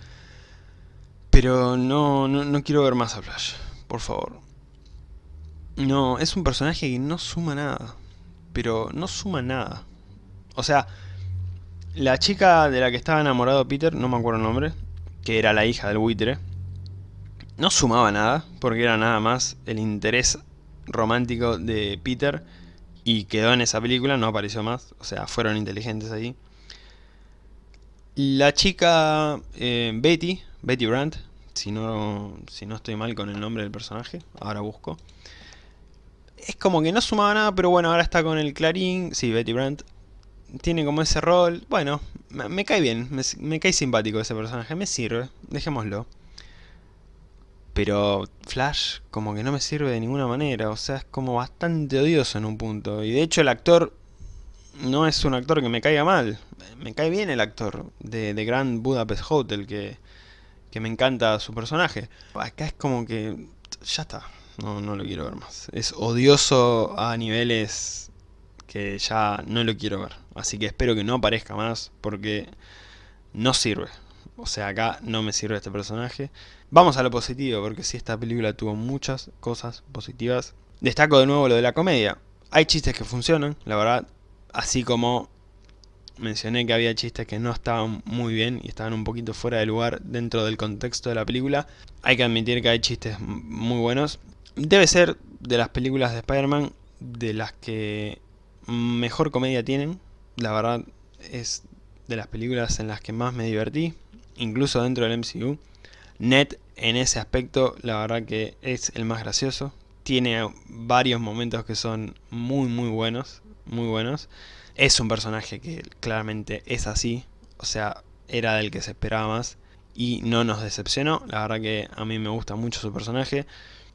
Pero no, no, quiero ver más a Flash, por favor. No, es un personaje que no suma nada. Pero no suma nada. O sea, la chica de la que estaba enamorado Peter, no me acuerdo el nombre, que era la hija del buitre, no sumaba nada, porque era nada más el interés romántico de Peter y quedó en esa película, no apareció más, o sea, fueron inteligentes ahí. La chica eh, Betty, Betty Brandt, si no, si no estoy mal con el nombre del personaje, ahora busco. Es como que no sumaba nada, pero bueno, ahora está con el Clarín, sí, Betty Brandt. Tiene como ese rol, bueno, me, cae bien, me, cae simpático ese personaje, me sirve, dejémoslo. Pero Flash como que no me sirve de ninguna manera, o sea, es como bastante odioso en un punto. Y de hecho el actor no es un actor que me caiga mal. Me cae bien el actor de, de Grand Budapest Hotel, que, que me encanta su personaje. Acá es como que ya está, no, no lo quiero ver más. Es odioso a niveles que ya no lo quiero ver. Así que espero que no aparezca más porque no sirve. O sea, acá no me sirve este personaje. Vamos a lo positivo, porque si esta película tuvo muchas cosas positivas. Destaco de nuevo lo de la comedia. Hay chistes que funcionan, la verdad. Así como mencioné que había chistes que no estaban muy bien y estaban un poquito fuera de lugar dentro del contexto de la película. Hay que admitir que hay chistes muy buenos. Debe ser de las películas de Spider-Man de las que mejor comedia tienen. La verdad es de las películas en las que más me divertí, incluso dentro del MCU. Ned en ese aspecto la verdad que es el más gracioso. Tiene varios momentos que son muy muy buenos muy buenos. Es un personaje que claramente es así, o sea, era del que se esperaba más y no nos decepcionó. La verdad que a mí me gusta mucho su personaje.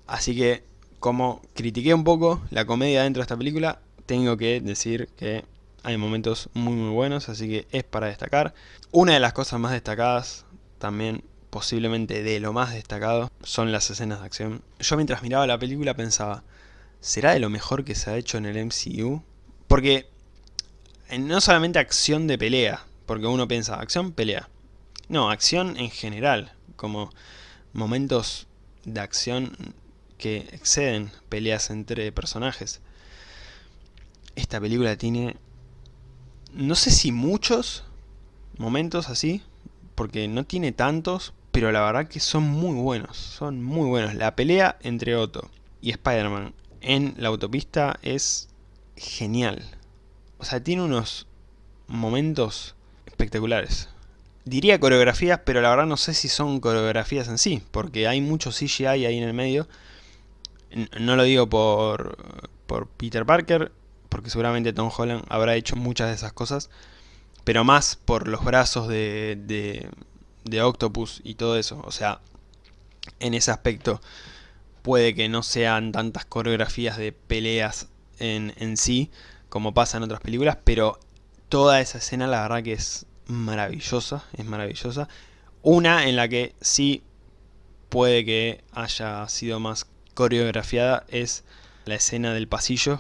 Así que, como critiqué un poco la comedia dentro de esta película, tengo que decir que hay momentos muy muy buenos, así que es para destacar. Una de las cosas más destacadas, también posiblemente de lo más destacado, son las escenas de acción. Yo mientras miraba la película pensaba, ¿será de lo mejor que se ha hecho en el MCU? Porque no solamente acción de pelea, porque uno piensa, acción, pelea. No, acción en general, como momentos de acción que exceden peleas entre personajes. Esta película tiene, no sé si muchos momentos así, porque no tiene tantos, pero la verdad que son muy buenos, son muy buenos. La pelea entre Otto y Spider-Man en la autopista es genial. O sea, tiene unos momentos espectaculares. Diría coreografías, pero la verdad no sé si son coreografías en sí, porque hay mucho CGI ahí en el medio. No lo digo por, por Peter Parker, porque seguramente Tom Holland habrá hecho muchas de esas cosas, pero más por los brazos de, de, de Octopus y todo eso. O sea, en ese aspecto puede que no sean tantas coreografías de peleas en, sí, como pasa en otras películas, pero toda esa escena la verdad que es maravillosa, es maravillosa. Una en la que sí puede que haya sido más coreografiada es la escena del pasillo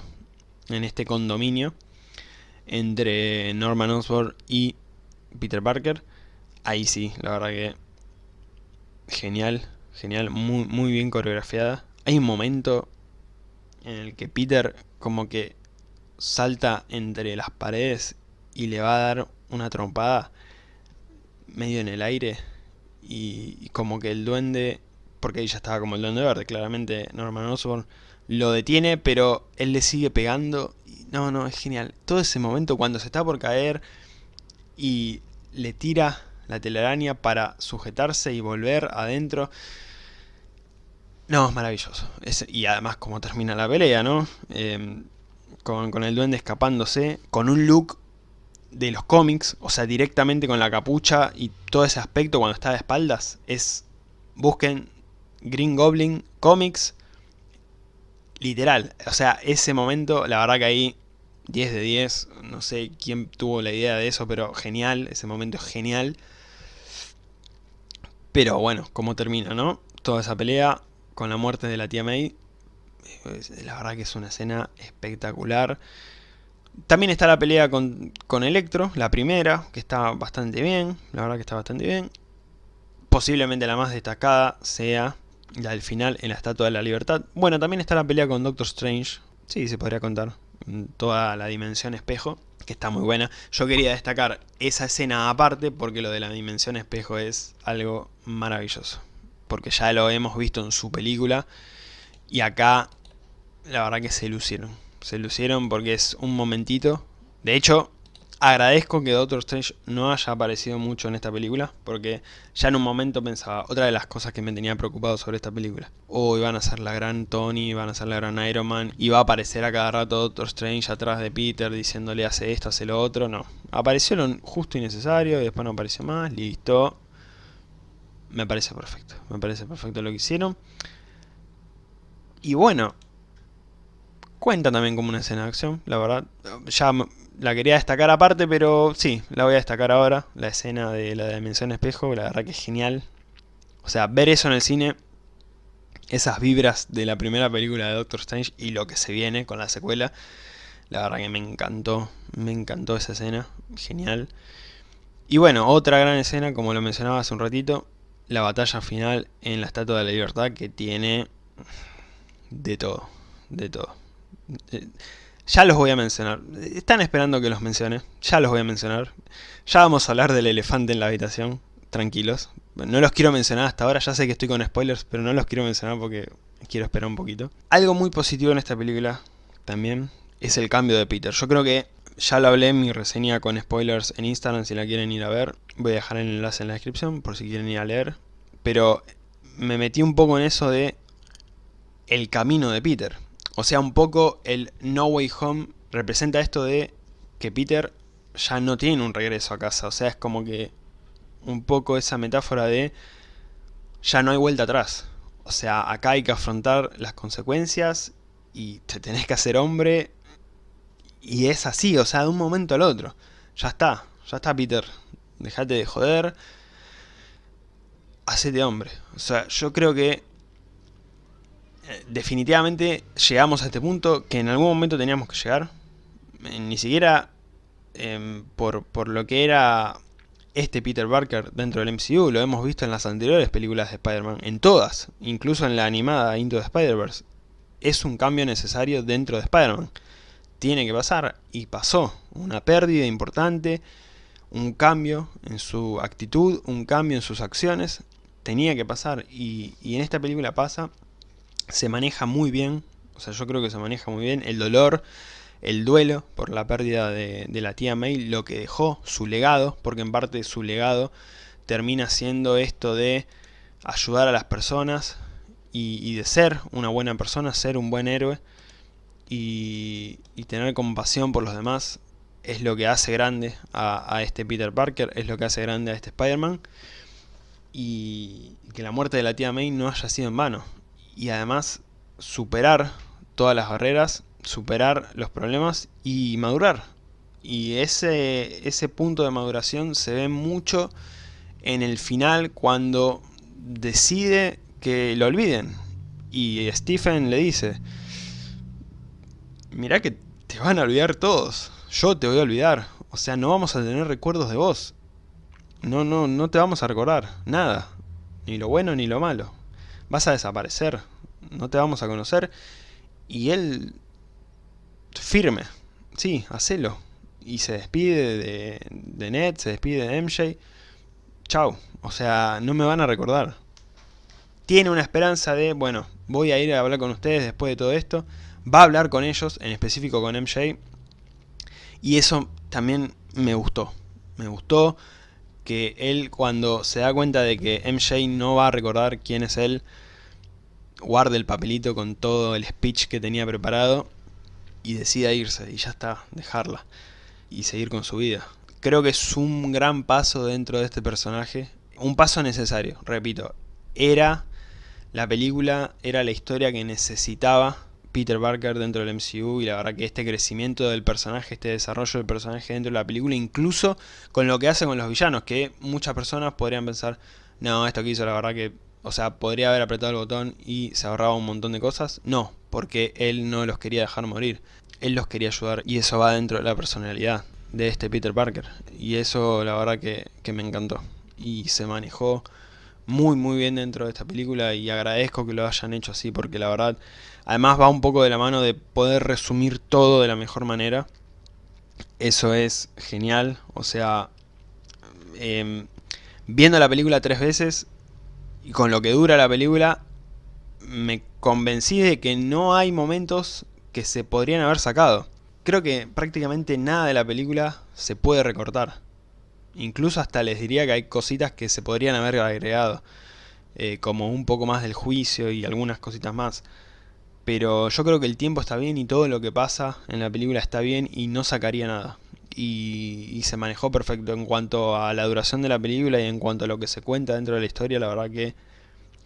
en este condominio entre Norman Osborn y Peter Parker. Ahí sí, la verdad que genial, genial, muy, muy bien coreografiada. Hay un momento en el que Peter como que salta entre las paredes y le va a dar una trompada medio en el aire y, como que el duende, porque ya estaba como el duende verde, claramente Norman Osborn lo detiene, pero él le sigue pegando. no, no, es genial. Todo ese momento cuando se está por caer y le tira la telaraña para sujetarse y volver adentro. No, es maravilloso. y además como termina la pelea, ¿no? Em, con, con, el duende escapándose, con un look de los cómics, o sea, directamente con la capucha y todo ese aspecto cuando está de espaldas, es... Busquen Green Goblin Comics, literal. O sea, ese momento, la verdad que ahí 10 de 10, no sé quién tuvo la idea de eso, pero genial, ese momento es genial. Pero bueno, cómo termina, ¿no? Toda esa pelea con la muerte de la tía May, la verdad que es una escena espectacular. También está la pelea con, con Electro, la primera, que está bastante bien, la verdad que está bastante bien. Posiblemente la más destacada sea la del final en la Estatua de la Libertad. Bueno, también está la pelea con Doctor Strange, sí, se podría contar, toda la dimensión espejo, que está muy buena. Yo quería destacar esa escena aparte, porque lo de la dimensión espejo es algo maravilloso. Porque ya lo hemos visto en su película, y acá la verdad que se lucieron se lucieron porque es un momentito. De hecho, agradezco que Doctor Strange no haya aparecido mucho en esta película, porque ya en un momento pensaba, otra de las cosas que me tenía preocupado sobre esta película. Oh, iban a ser la gran Tony, iban a ser la gran Iron Man, iba a aparecer a cada rato Doctor Strange atrás de Peter diciéndole hace esto, hace lo otro, no. Apareció lo justo y necesario y después no apareció más, listo. Me parece perfecto, me parece perfecto lo que hicieron. Y bueno, Cuenta también como una escena de acción, la verdad. Ya la quería destacar aparte, pero sí, la voy a destacar ahora. La escena de la dimensión espejo, la verdad que es genial. O sea, ver eso en el cine, esas vibras de la primera película de Doctor Strange y lo que se viene con la secuela, la verdad que me encantó, me encantó esa escena, genial. Y bueno, otra gran escena, como lo mencionaba hace un ratito, la batalla final en la Estatua de la Libertad que tiene de todo, de todo. Ya los voy a mencionar. Están esperando que los mencione. Ya los voy a mencionar. Ya vamos a hablar del elefante en la habitación. Tranquilos. No los quiero mencionar hasta ahora. Ya sé que estoy con spoilers, pero no los quiero mencionar porque quiero esperar un poquito. Algo muy positivo en esta película también es el cambio de Peter. Yo creo que ya lo hablé en mi reseña con spoilers en Instagram si la quieren ir a ver. Voy a dejar el enlace en la descripción por si quieren ir a leer. Pero me metí un poco en eso de el camino de Peter. O sea, un poco el No Way Home representa esto de que Peter ya no tiene un regreso a casa. O sea, es como que un poco esa metáfora de ya no hay vuelta atrás. O sea, acá hay que afrontar las consecuencias y te tenés que hacer hombre. Y es así, o sea, de un momento al otro. Ya está, ya está Peter. Dejate de joder. Hacete hombre. O sea, yo creo que definitivamente llegamos a este punto que en algún momento teníamos que llegar. Eh, ni siquiera em, por, por, lo que era este Peter Parker dentro del MCU, lo hemos visto en las anteriores películas de Spider-Man, en todas, incluso en la animada Into the Spider-Verse. Es un cambio necesario dentro de Spider-Man. Tiene que pasar, y pasó. Una pérdida importante, un cambio en su actitud, un cambio en sus acciones. Tenía que pasar, y en esta película pasa se maneja muy bien, o sea, yo creo que se maneja muy bien el dolor, el duelo por la pérdida de, la tía May, lo que dejó, su legado, porque en parte su legado termina siendo esto de ayudar a las personas y, de ser una buena persona, ser un buen héroe y, tener compasión por los demás es lo que hace grande a, a, este Peter Parker, es lo que hace grande a este Spider-Man y que la muerte de la tía May no haya sido en vano y además superar todas las barreras, superar los problemas y madurar. Y ese, ese punto de maduración se ve mucho en el final cuando decide que lo olviden. Y Stephen le dice, mirá que te van a olvidar todos, yo te voy a olvidar. O sea, no vamos a tener recuerdos de vos. No, no, no te vamos a recordar, nada. Ni lo bueno ni lo malo vas a desaparecer, no te vamos a conocer Y él, firme, sí, hacelo. Y se despide de, de Ned, se despide de MJ. Chau, o sea, no me van a recordar. Tiene una esperanza de, bueno, voy a ir a hablar con ustedes después de todo esto. Va a hablar con ellos, en específico con MJ. Y eso también me gustó. Me gustó que él cuando se da cuenta de que MJ no va a recordar quién es él, guarde el papelito con todo el speech que tenía preparado y decida irse y ya está, dejarla y seguir con su vida. Creo que es un gran paso dentro de este personaje, un paso necesario, repito, era la película, era la historia que necesitaba Peter Parker dentro del MCU y la verdad que este crecimiento del personaje, este desarrollo del personaje dentro de la película, incluso con lo que hace con los villanos, que muchas personas podrían pensar, no, esto que hizo la verdad que, o sea, podría haber apretado el botón y se ahorraba un montón de cosas. No, porque él no los quería dejar morir, él los quería ayudar y eso va dentro de la personalidad de este Peter Parker. Y eso la verdad que, que me encantó y se manejó muy muy bien dentro de esta película y agradezco que lo hayan hecho así porque la verdad además va un poco de la mano de poder resumir todo de la mejor manera eso es genial o sea em, viendo la película tres veces y con lo que dura la película me convencí de que no hay momentos que se podrían haber sacado creo que prácticamente nada de la película se puede recortar Incluso hasta les diría que hay cositas que se podrían haber agregado. Eh, como un poco más del juicio y algunas cositas más. Pero yo creo que el tiempo está bien y todo lo que pasa en la película está bien y no sacaría nada. Y, se manejó perfecto en cuanto a la duración de la película y en cuanto a lo que se cuenta dentro de la historia, la verdad que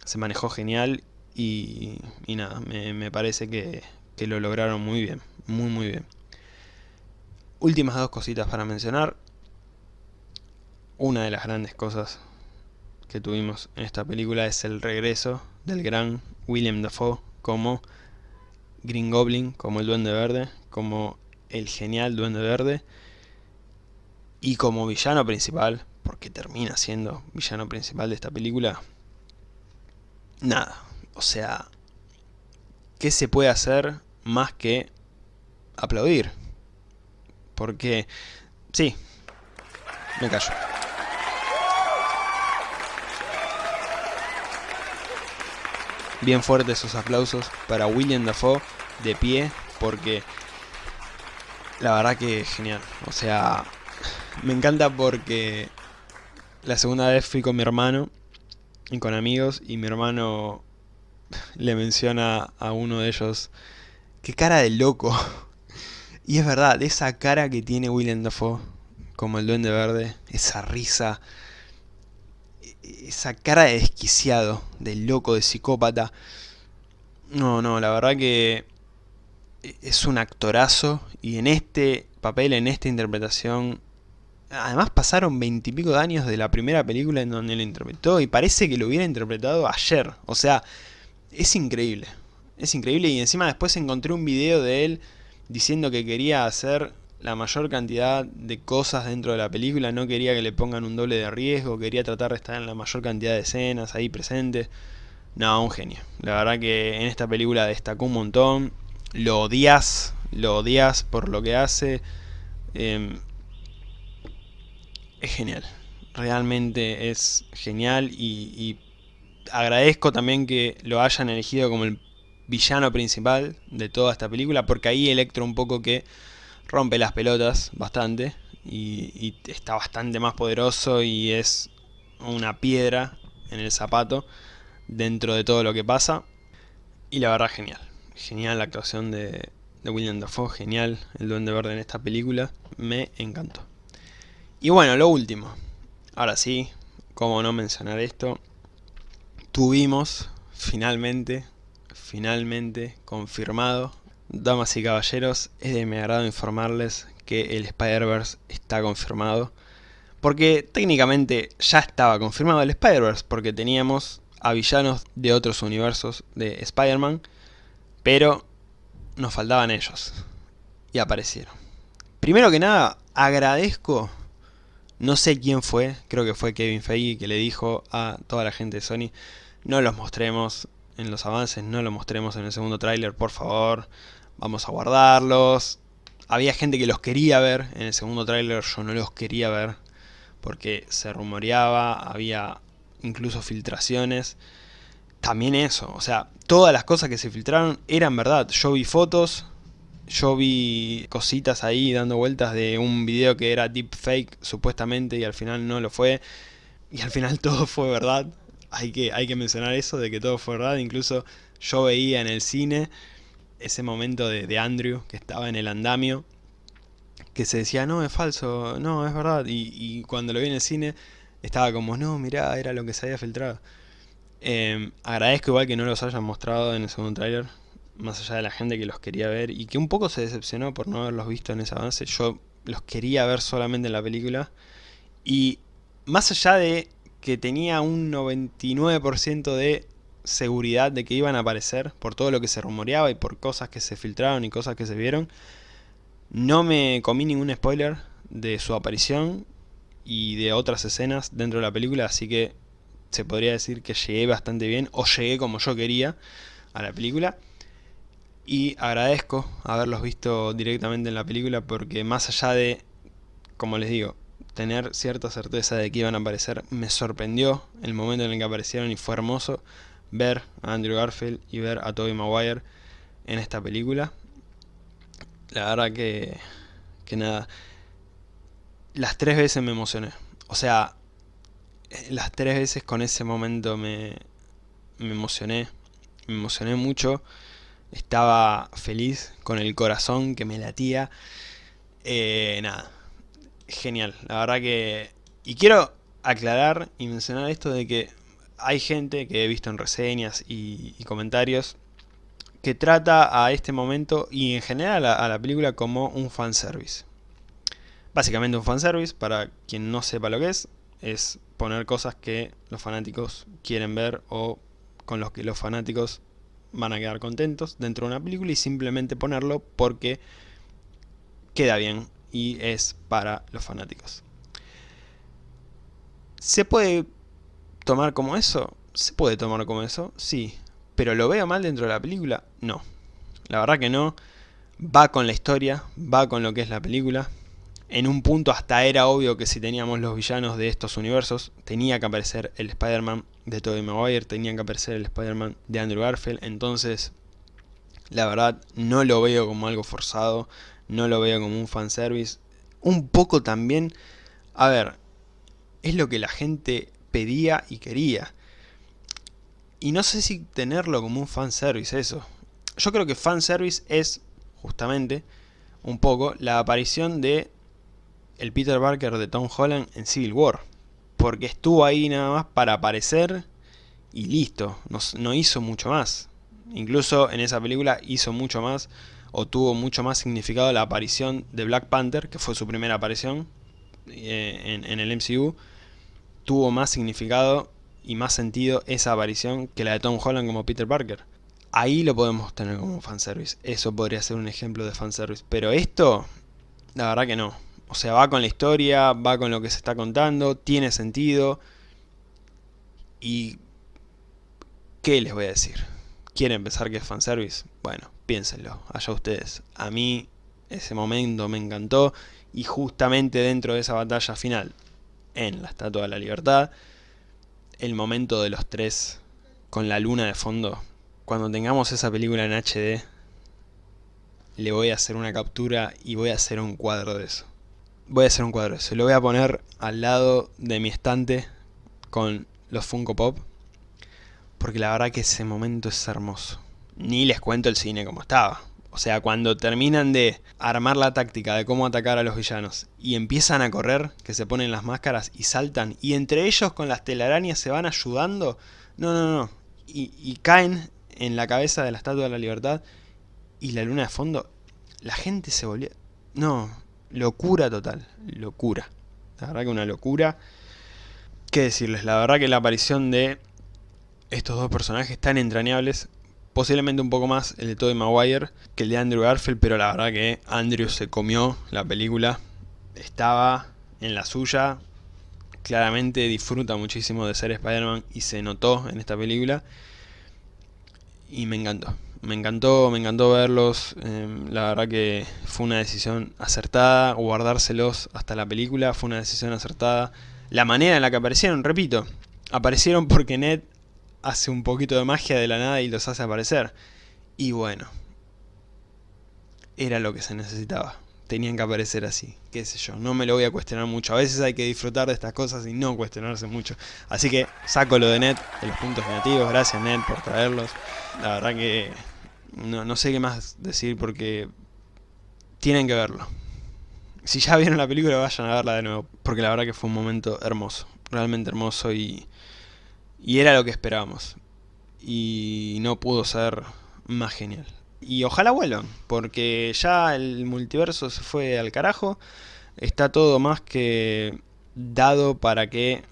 se manejó genial y, nada, me, parece que, que lo lograron muy bien, muy muy bien. Últimas dos cositas para mencionar una de las grandes cosas que tuvimos en esta película es el regreso del gran William Dafoe como Green Goblin, como el Duende Verde, como el genial Duende Verde y como villano principal, porque termina siendo villano principal de esta película, nada, o sea, ¿qué se puede hacer más que aplaudir? Porque, sí, me callo. Bien fuertes esos aplausos para William Dafoe de pie porque la verdad que genial. O sea me encanta porque la segunda vez fui con mi hermano y con amigos y mi hermano le menciona a uno de ellos qué cara de loco y es verdad esa cara que tiene William Dafoe como el duende verde esa risa esa cara de desquiciado, de loco, de psicópata. No, no, la verdad que es un actorazo y en este papel, en esta interpretación, además pasaron veintipico de años de la primera película en donde lo interpretó y parece que lo hubiera interpretado ayer. O sea, es increíble. Es increíble y encima después encontré un video de él diciendo que quería hacer la mayor cantidad de cosas dentro de la película, no quería que le pongan un doble de riesgo, quería tratar de estar en la mayor cantidad de escenas ahí presentes. No, un genio. La verdad que en esta película destacó un montón. Lo odias, lo odias por lo que hace. Em, es genial. Realmente es genial y, y agradezco también que lo hayan elegido como el villano principal de toda esta película, porque ahí electro un poco que rompe las pelotas bastante y, está bastante más poderoso y es una piedra en el zapato dentro de todo lo que pasa. Y la verdad genial, genial la actuación de, de William Dafoe, genial el Duende Verde en esta película, me encantó. Y bueno, lo último, ahora sí, como no mencionar esto, tuvimos finalmente, finalmente confirmado Damas y caballeros, es de mi agrado informarles que el Spider-Verse está confirmado. Porque técnicamente ya estaba confirmado el Spider-Verse, porque teníamos a villanos de otros universos de Spider-Man, pero nos faltaban ellos. Y aparecieron. Primero que nada, agradezco, no sé quién fue, creo que fue Kevin Feige que le dijo a toda la gente de Sony, no los mostremos en los avances, no lo mostremos en el segundo tráiler, por favor. Vamos a guardarlos. Había gente que los quería ver en el segundo tráiler, yo no los quería ver. Porque se rumoreaba, había incluso filtraciones. También eso, o sea, todas las cosas que se filtraron eran verdad. Yo vi fotos, yo vi cositas ahí dando vueltas de un video que era deepfake supuestamente y al final no lo fue. Y al final todo fue verdad. Hay que, hay que mencionar eso de que todo fue verdad. Incluso yo veía en el cine ese momento de, Andrew que estaba en el andamio. Que se decía, no, es falso, no, es verdad. Y, cuando lo vi en el cine estaba como, no, mirá, era lo que se había filtrado. Em, agradezco igual que no los hayan mostrado en el segundo tráiler más allá de la gente que los quería ver y que un poco se decepcionó por no haberlos visto en ese avance, yo los quería ver solamente en la película y más allá de que tenía un 99% de seguridad de que iban a aparecer por todo lo que se rumoreaba y por cosas que se filtraron y cosas que se vieron, no me comí ningún spoiler de su aparición y de otras escenas dentro de la película, así que se podría decir que llegué bastante bien, o llegué como yo quería a la película. Y agradezco haberlos visto directamente en la película porque más allá de, como les digo, tener cierta certeza de que iban a aparecer, me sorprendió el momento en el que aparecieron y fue hermoso ver a Andrew Garfield y ver a Tobey Maguire en esta película. La verdad que, que nada, las tres veces me emocioné. O sea, las tres veces con ese momento me, me emocioné, me emocioné mucho estaba feliz con el corazón que me latía. Eh, nada, genial, la verdad que... Y quiero aclarar y mencionar esto de que hay gente que he visto en reseñas y, comentarios que trata a este momento y en general a, a la película como un fanservice. Básicamente un fanservice, para quien no sepa lo que es, es poner cosas que los fanáticos quieren ver o con los que los fanáticos van a quedar contentos dentro de una película y simplemente ponerlo porque queda bien y es para los fanáticos. ¿Se puede tomar como eso? Se puede tomar como eso, sí. ¿Pero lo veo mal dentro de la película? No. La verdad que no. Va con la historia, va con lo que es la película. En un punto hasta era obvio que si teníamos los villanos de estos universos, tenía que aparecer el Spider-Man de Tobey Maguire, tenía que aparecer el Spider-Man de Andrew Garfield, entonces la verdad no lo veo como algo forzado, no lo veo como un fanservice. Un poco también, a ver, es lo que la gente pedía y quería. Y no sé si tenerlo como un fanservice eso. Yo creo que fanservice es, justamente, un poco la aparición de el Peter Parker de Tom Holland en Civil War. Porque estuvo ahí nada más para aparecer y listo, no, hizo mucho más. Incluso en esa película hizo mucho más o tuvo mucho más significado la aparición de Black Panther, que fue su primera aparición eh, en, el MCU. Tuvo más significado y más sentido esa aparición que la de Tom Holland como Peter Parker. Ahí lo podemos tener como fanservice. Eso podría ser un ejemplo de fanservice. Pero esto, la verdad que no. O sea, va con la historia, va con lo que se está contando, tiene sentido. Y... ¿Qué les voy a decir? ¿Quieren pensar que es fanservice? Bueno, piénsenlo, allá ustedes. A mí ese momento me encantó y justamente dentro de esa batalla final, en la Estatua de la Libertad, el momento de los tres con la luna de fondo, cuando tengamos esa película en HD, le voy a hacer una captura y voy a hacer un cuadro de eso voy a hacer un cuadro. Se lo voy a poner al lado de mi estante con los Funko Pop. Porque la verdad que ese momento es hermoso. Ni les cuento el cine como estaba. O sea, cuando terminan de armar la táctica de cómo atacar a los villanos y empiezan a correr, que se ponen las máscaras y saltan, y entre ellos con las telarañas se van ayudando, no, no, no, y, y caen en la cabeza de la Estatua de la Libertad y la luna de fondo, la gente se volvió... No, locura total, locura. La verdad que una locura. ¿Qué decirles? La verdad que la aparición de estos dos personajes tan entrañables, posiblemente un poco más el de Tobey Maguire que el de Andrew Garfield, pero la verdad que Andrew se comió la película, estaba en la suya, claramente disfruta muchísimo de ser Spider-Man y se notó en esta película. y me encantó. Me encantó, me encantó verlos, em, la verdad que fue una decisión acertada, guardárselos hasta la película fue una decisión acertada. La manera en la que aparecieron, repito, aparecieron porque Ned hace un poquito de magia de la nada y los hace aparecer. Y bueno, era lo que se necesitaba. Tenían que aparecer así, qué sé yo, no me lo voy a cuestionar mucho. A veces hay que disfrutar de estas cosas y no cuestionarse mucho. Así que saco lo de Ned, de los puntos negativos, gracias Ned por traerlos. La verdad que no, no sé qué más decir porque tienen que verlo. Si ya vieron la película vayan a verla de nuevo, porque la verdad que fue un momento hermoso, realmente hermoso y, y era lo que esperábamos. Y no pudo ser más genial. Y ojalá vuelvan, porque ya el multiverso se fue al carajo. Está todo más que dado para que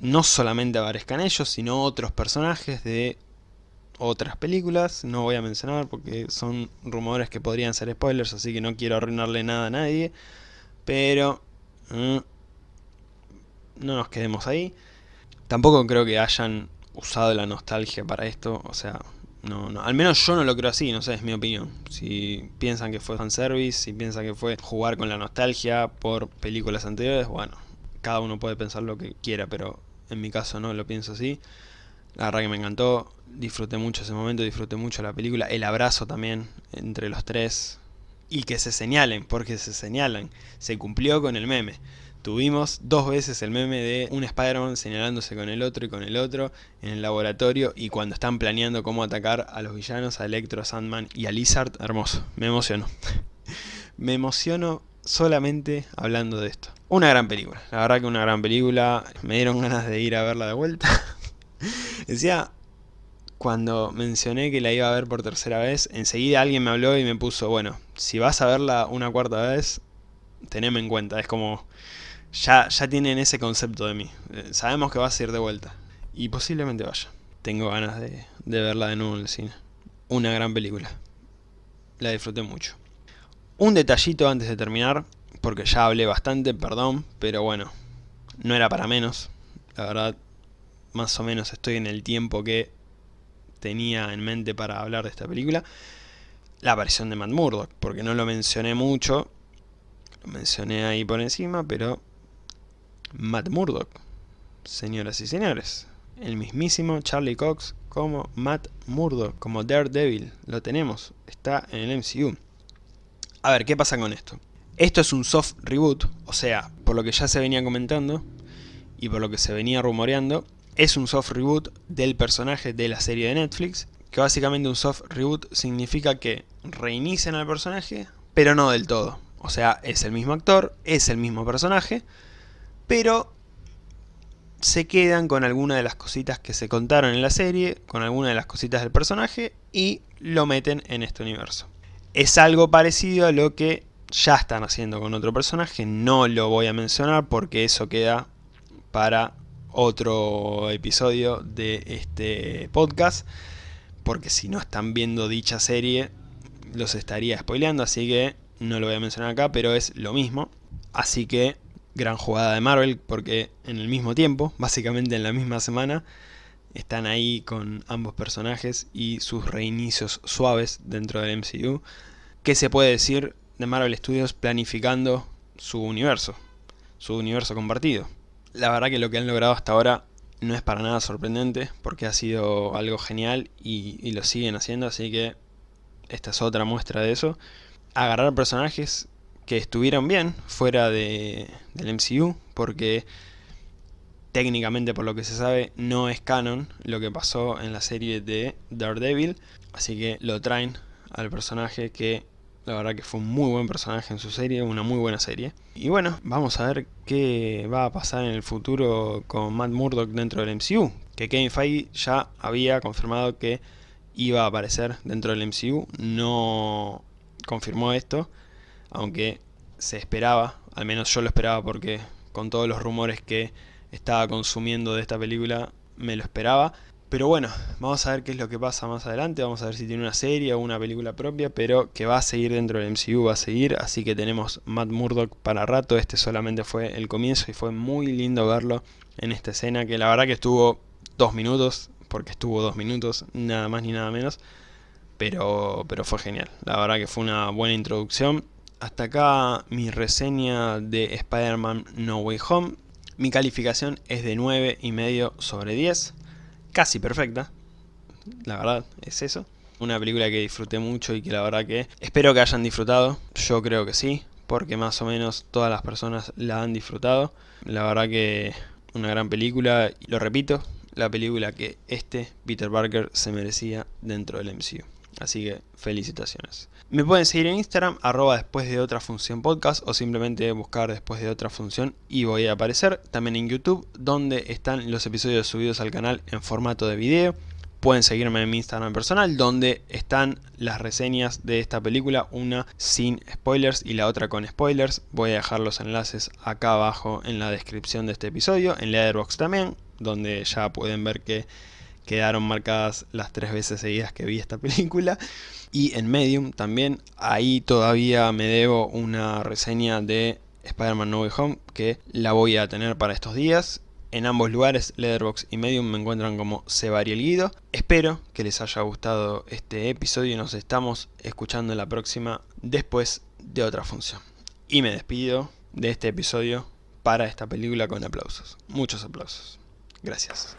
no solamente aparezcan ellos, sino otros personajes de otras películas. No voy a mencionar porque son rumores que podrían ser spoilers, así que no quiero arruinarle nada a nadie. Pero... Mm, no nos quedemos ahí. Tampoco creo que hayan usado la nostalgia para esto, o sea, no, no, al menos yo no lo creo así, no sé, es mi opinión. Si piensan que fue fanservice, si piensan que fue jugar con la nostalgia por películas anteriores, bueno, cada uno puede pensar lo que quiera, pero en mi caso no lo pienso así. La verdad que me encantó, disfruté mucho ese momento, disfruté mucho la película, el abrazo también entre los tres. Y que se señalen, porque se señalan, se cumplió con el meme. Tuvimos dos veces el meme de un Spider-Man señalándose con el otro y con el otro en el laboratorio y cuando están planeando cómo atacar a los villanos, a Electro, a Sandman y a Lizard, hermoso, me emociono. me emociono solamente hablando de esto. Una gran película, la verdad que una gran película, me dieron ganas de ir a verla de vuelta. Decía, cuando mencioné que la iba a ver por tercera vez, enseguida alguien me habló y me puso, bueno, si vas a verla una cuarta vez, teneme en cuenta, es como ya, ya tienen ese concepto de mí. Eh, sabemos que vas a ir de vuelta. Y posiblemente vaya. Tengo ganas de, de verla de nuevo en el cine. Una gran película. La disfruté mucho. Un detallito antes de terminar, porque ya hablé bastante, perdón, pero bueno, no era para menos. La verdad, más o menos estoy en el tiempo que tenía en mente para hablar de esta película. La aparición de Matt Murdock, porque no lo mencioné mucho, lo mencioné ahí por encima, pero Matt Murdock, señoras y señores. El mismísimo Charlie Cox como Matt Murdock, como Daredevil. Lo tenemos, está en el MCU. A ver, ¿qué pasa con esto? Esto es un soft reboot, o sea, por lo que ya se venía comentando y por lo que se venía rumoreando, es un soft reboot del personaje de la serie de Netflix, que básicamente un soft reboot significa que reinician al personaje, pero no del todo. O sea, es el mismo actor, es el mismo personaje, pero se quedan con alguna de las cositas que se contaron en la serie, con alguna de las cositas del personaje y lo meten en este universo. Es algo parecido a lo que ya están haciendo con otro personaje, no lo voy a mencionar porque eso queda para otro episodio de este podcast, porque si no están viendo dicha serie los estaría spoileando, así que no lo voy a mencionar acá, pero es lo mismo. Así que gran jugada de Marvel porque en el mismo tiempo, básicamente en la misma semana, están ahí con ambos personajes y sus reinicios suaves dentro del MCU. ¿Qué se puede decir de Marvel Studios planificando su universo? Su universo compartido. La verdad que lo que han logrado hasta ahora no es para nada sorprendente porque ha sido algo genial y, y lo siguen haciendo, así que esta es otra muestra de eso. Agarrar personajes que estuvieron bien fuera de, del MCU, porque técnicamente por lo que se sabe no es canon lo que pasó en la serie de Daredevil, así que lo traen al personaje que la verdad que fue un muy buen personaje en su serie, una muy buena serie. Y bueno, vamos a ver qué va a pasar en el futuro con Matt Murdock dentro del MCU, que Kevin Feige ya había confirmado que iba a aparecer dentro del MCU, no confirmó esto, aunque se esperaba, al menos yo lo esperaba porque con todos los rumores que estaba consumiendo de esta película me lo esperaba. Pero bueno, vamos a ver qué es lo que pasa más adelante, vamos a ver si tiene una serie o una película propia, pero que va a seguir dentro del MCU, va a seguir, así que tenemos Matt Murdock para rato, este solamente fue el comienzo y fue muy lindo verlo en esta escena, que la verdad que estuvo dos minutos, porque estuvo dos minutos, nada más ni nada menos. Pero, pero fue genial, la verdad que fue una buena introducción. Hasta acá mi reseña de Spider-Man No Way Home. Mi calificación es de 9,5 sobre 10. Casi perfecta, la verdad es eso. Una película que disfruté mucho y que la verdad que espero que hayan disfrutado. Yo creo que sí, porque más o menos todas las personas la han disfrutado. La verdad que una gran película, lo repito, la película que este Peter Parker se merecía dentro del MCU. Así que felicitaciones. Me pueden seguir en Instagram, arroba después de otra función podcast o simplemente buscar después de otra función y voy a aparecer. También en YouTube, donde están los episodios subidos al canal en formato de video. Pueden seguirme en mi Instagram personal, donde están las reseñas de esta película, una sin spoilers y la otra con spoilers. Voy a dejar los enlaces acá abajo en la descripción de este episodio, en Leatherbox también, donde ya pueden ver que quedaron marcadas las tres veces seguidas que vi esta película. Y en Medium también, ahí todavía me debo una reseña de Spider-Man No Way Home, que la voy a tener para estos días en ambos lugares, Leatherbox y Medium, me encuentran como Sebari Guido. Espero que les haya gustado este episodio y nos estamos escuchando en la próxima después de otra función. Y me despido de este episodio para esta película con aplausos. Muchos aplausos. Gracias.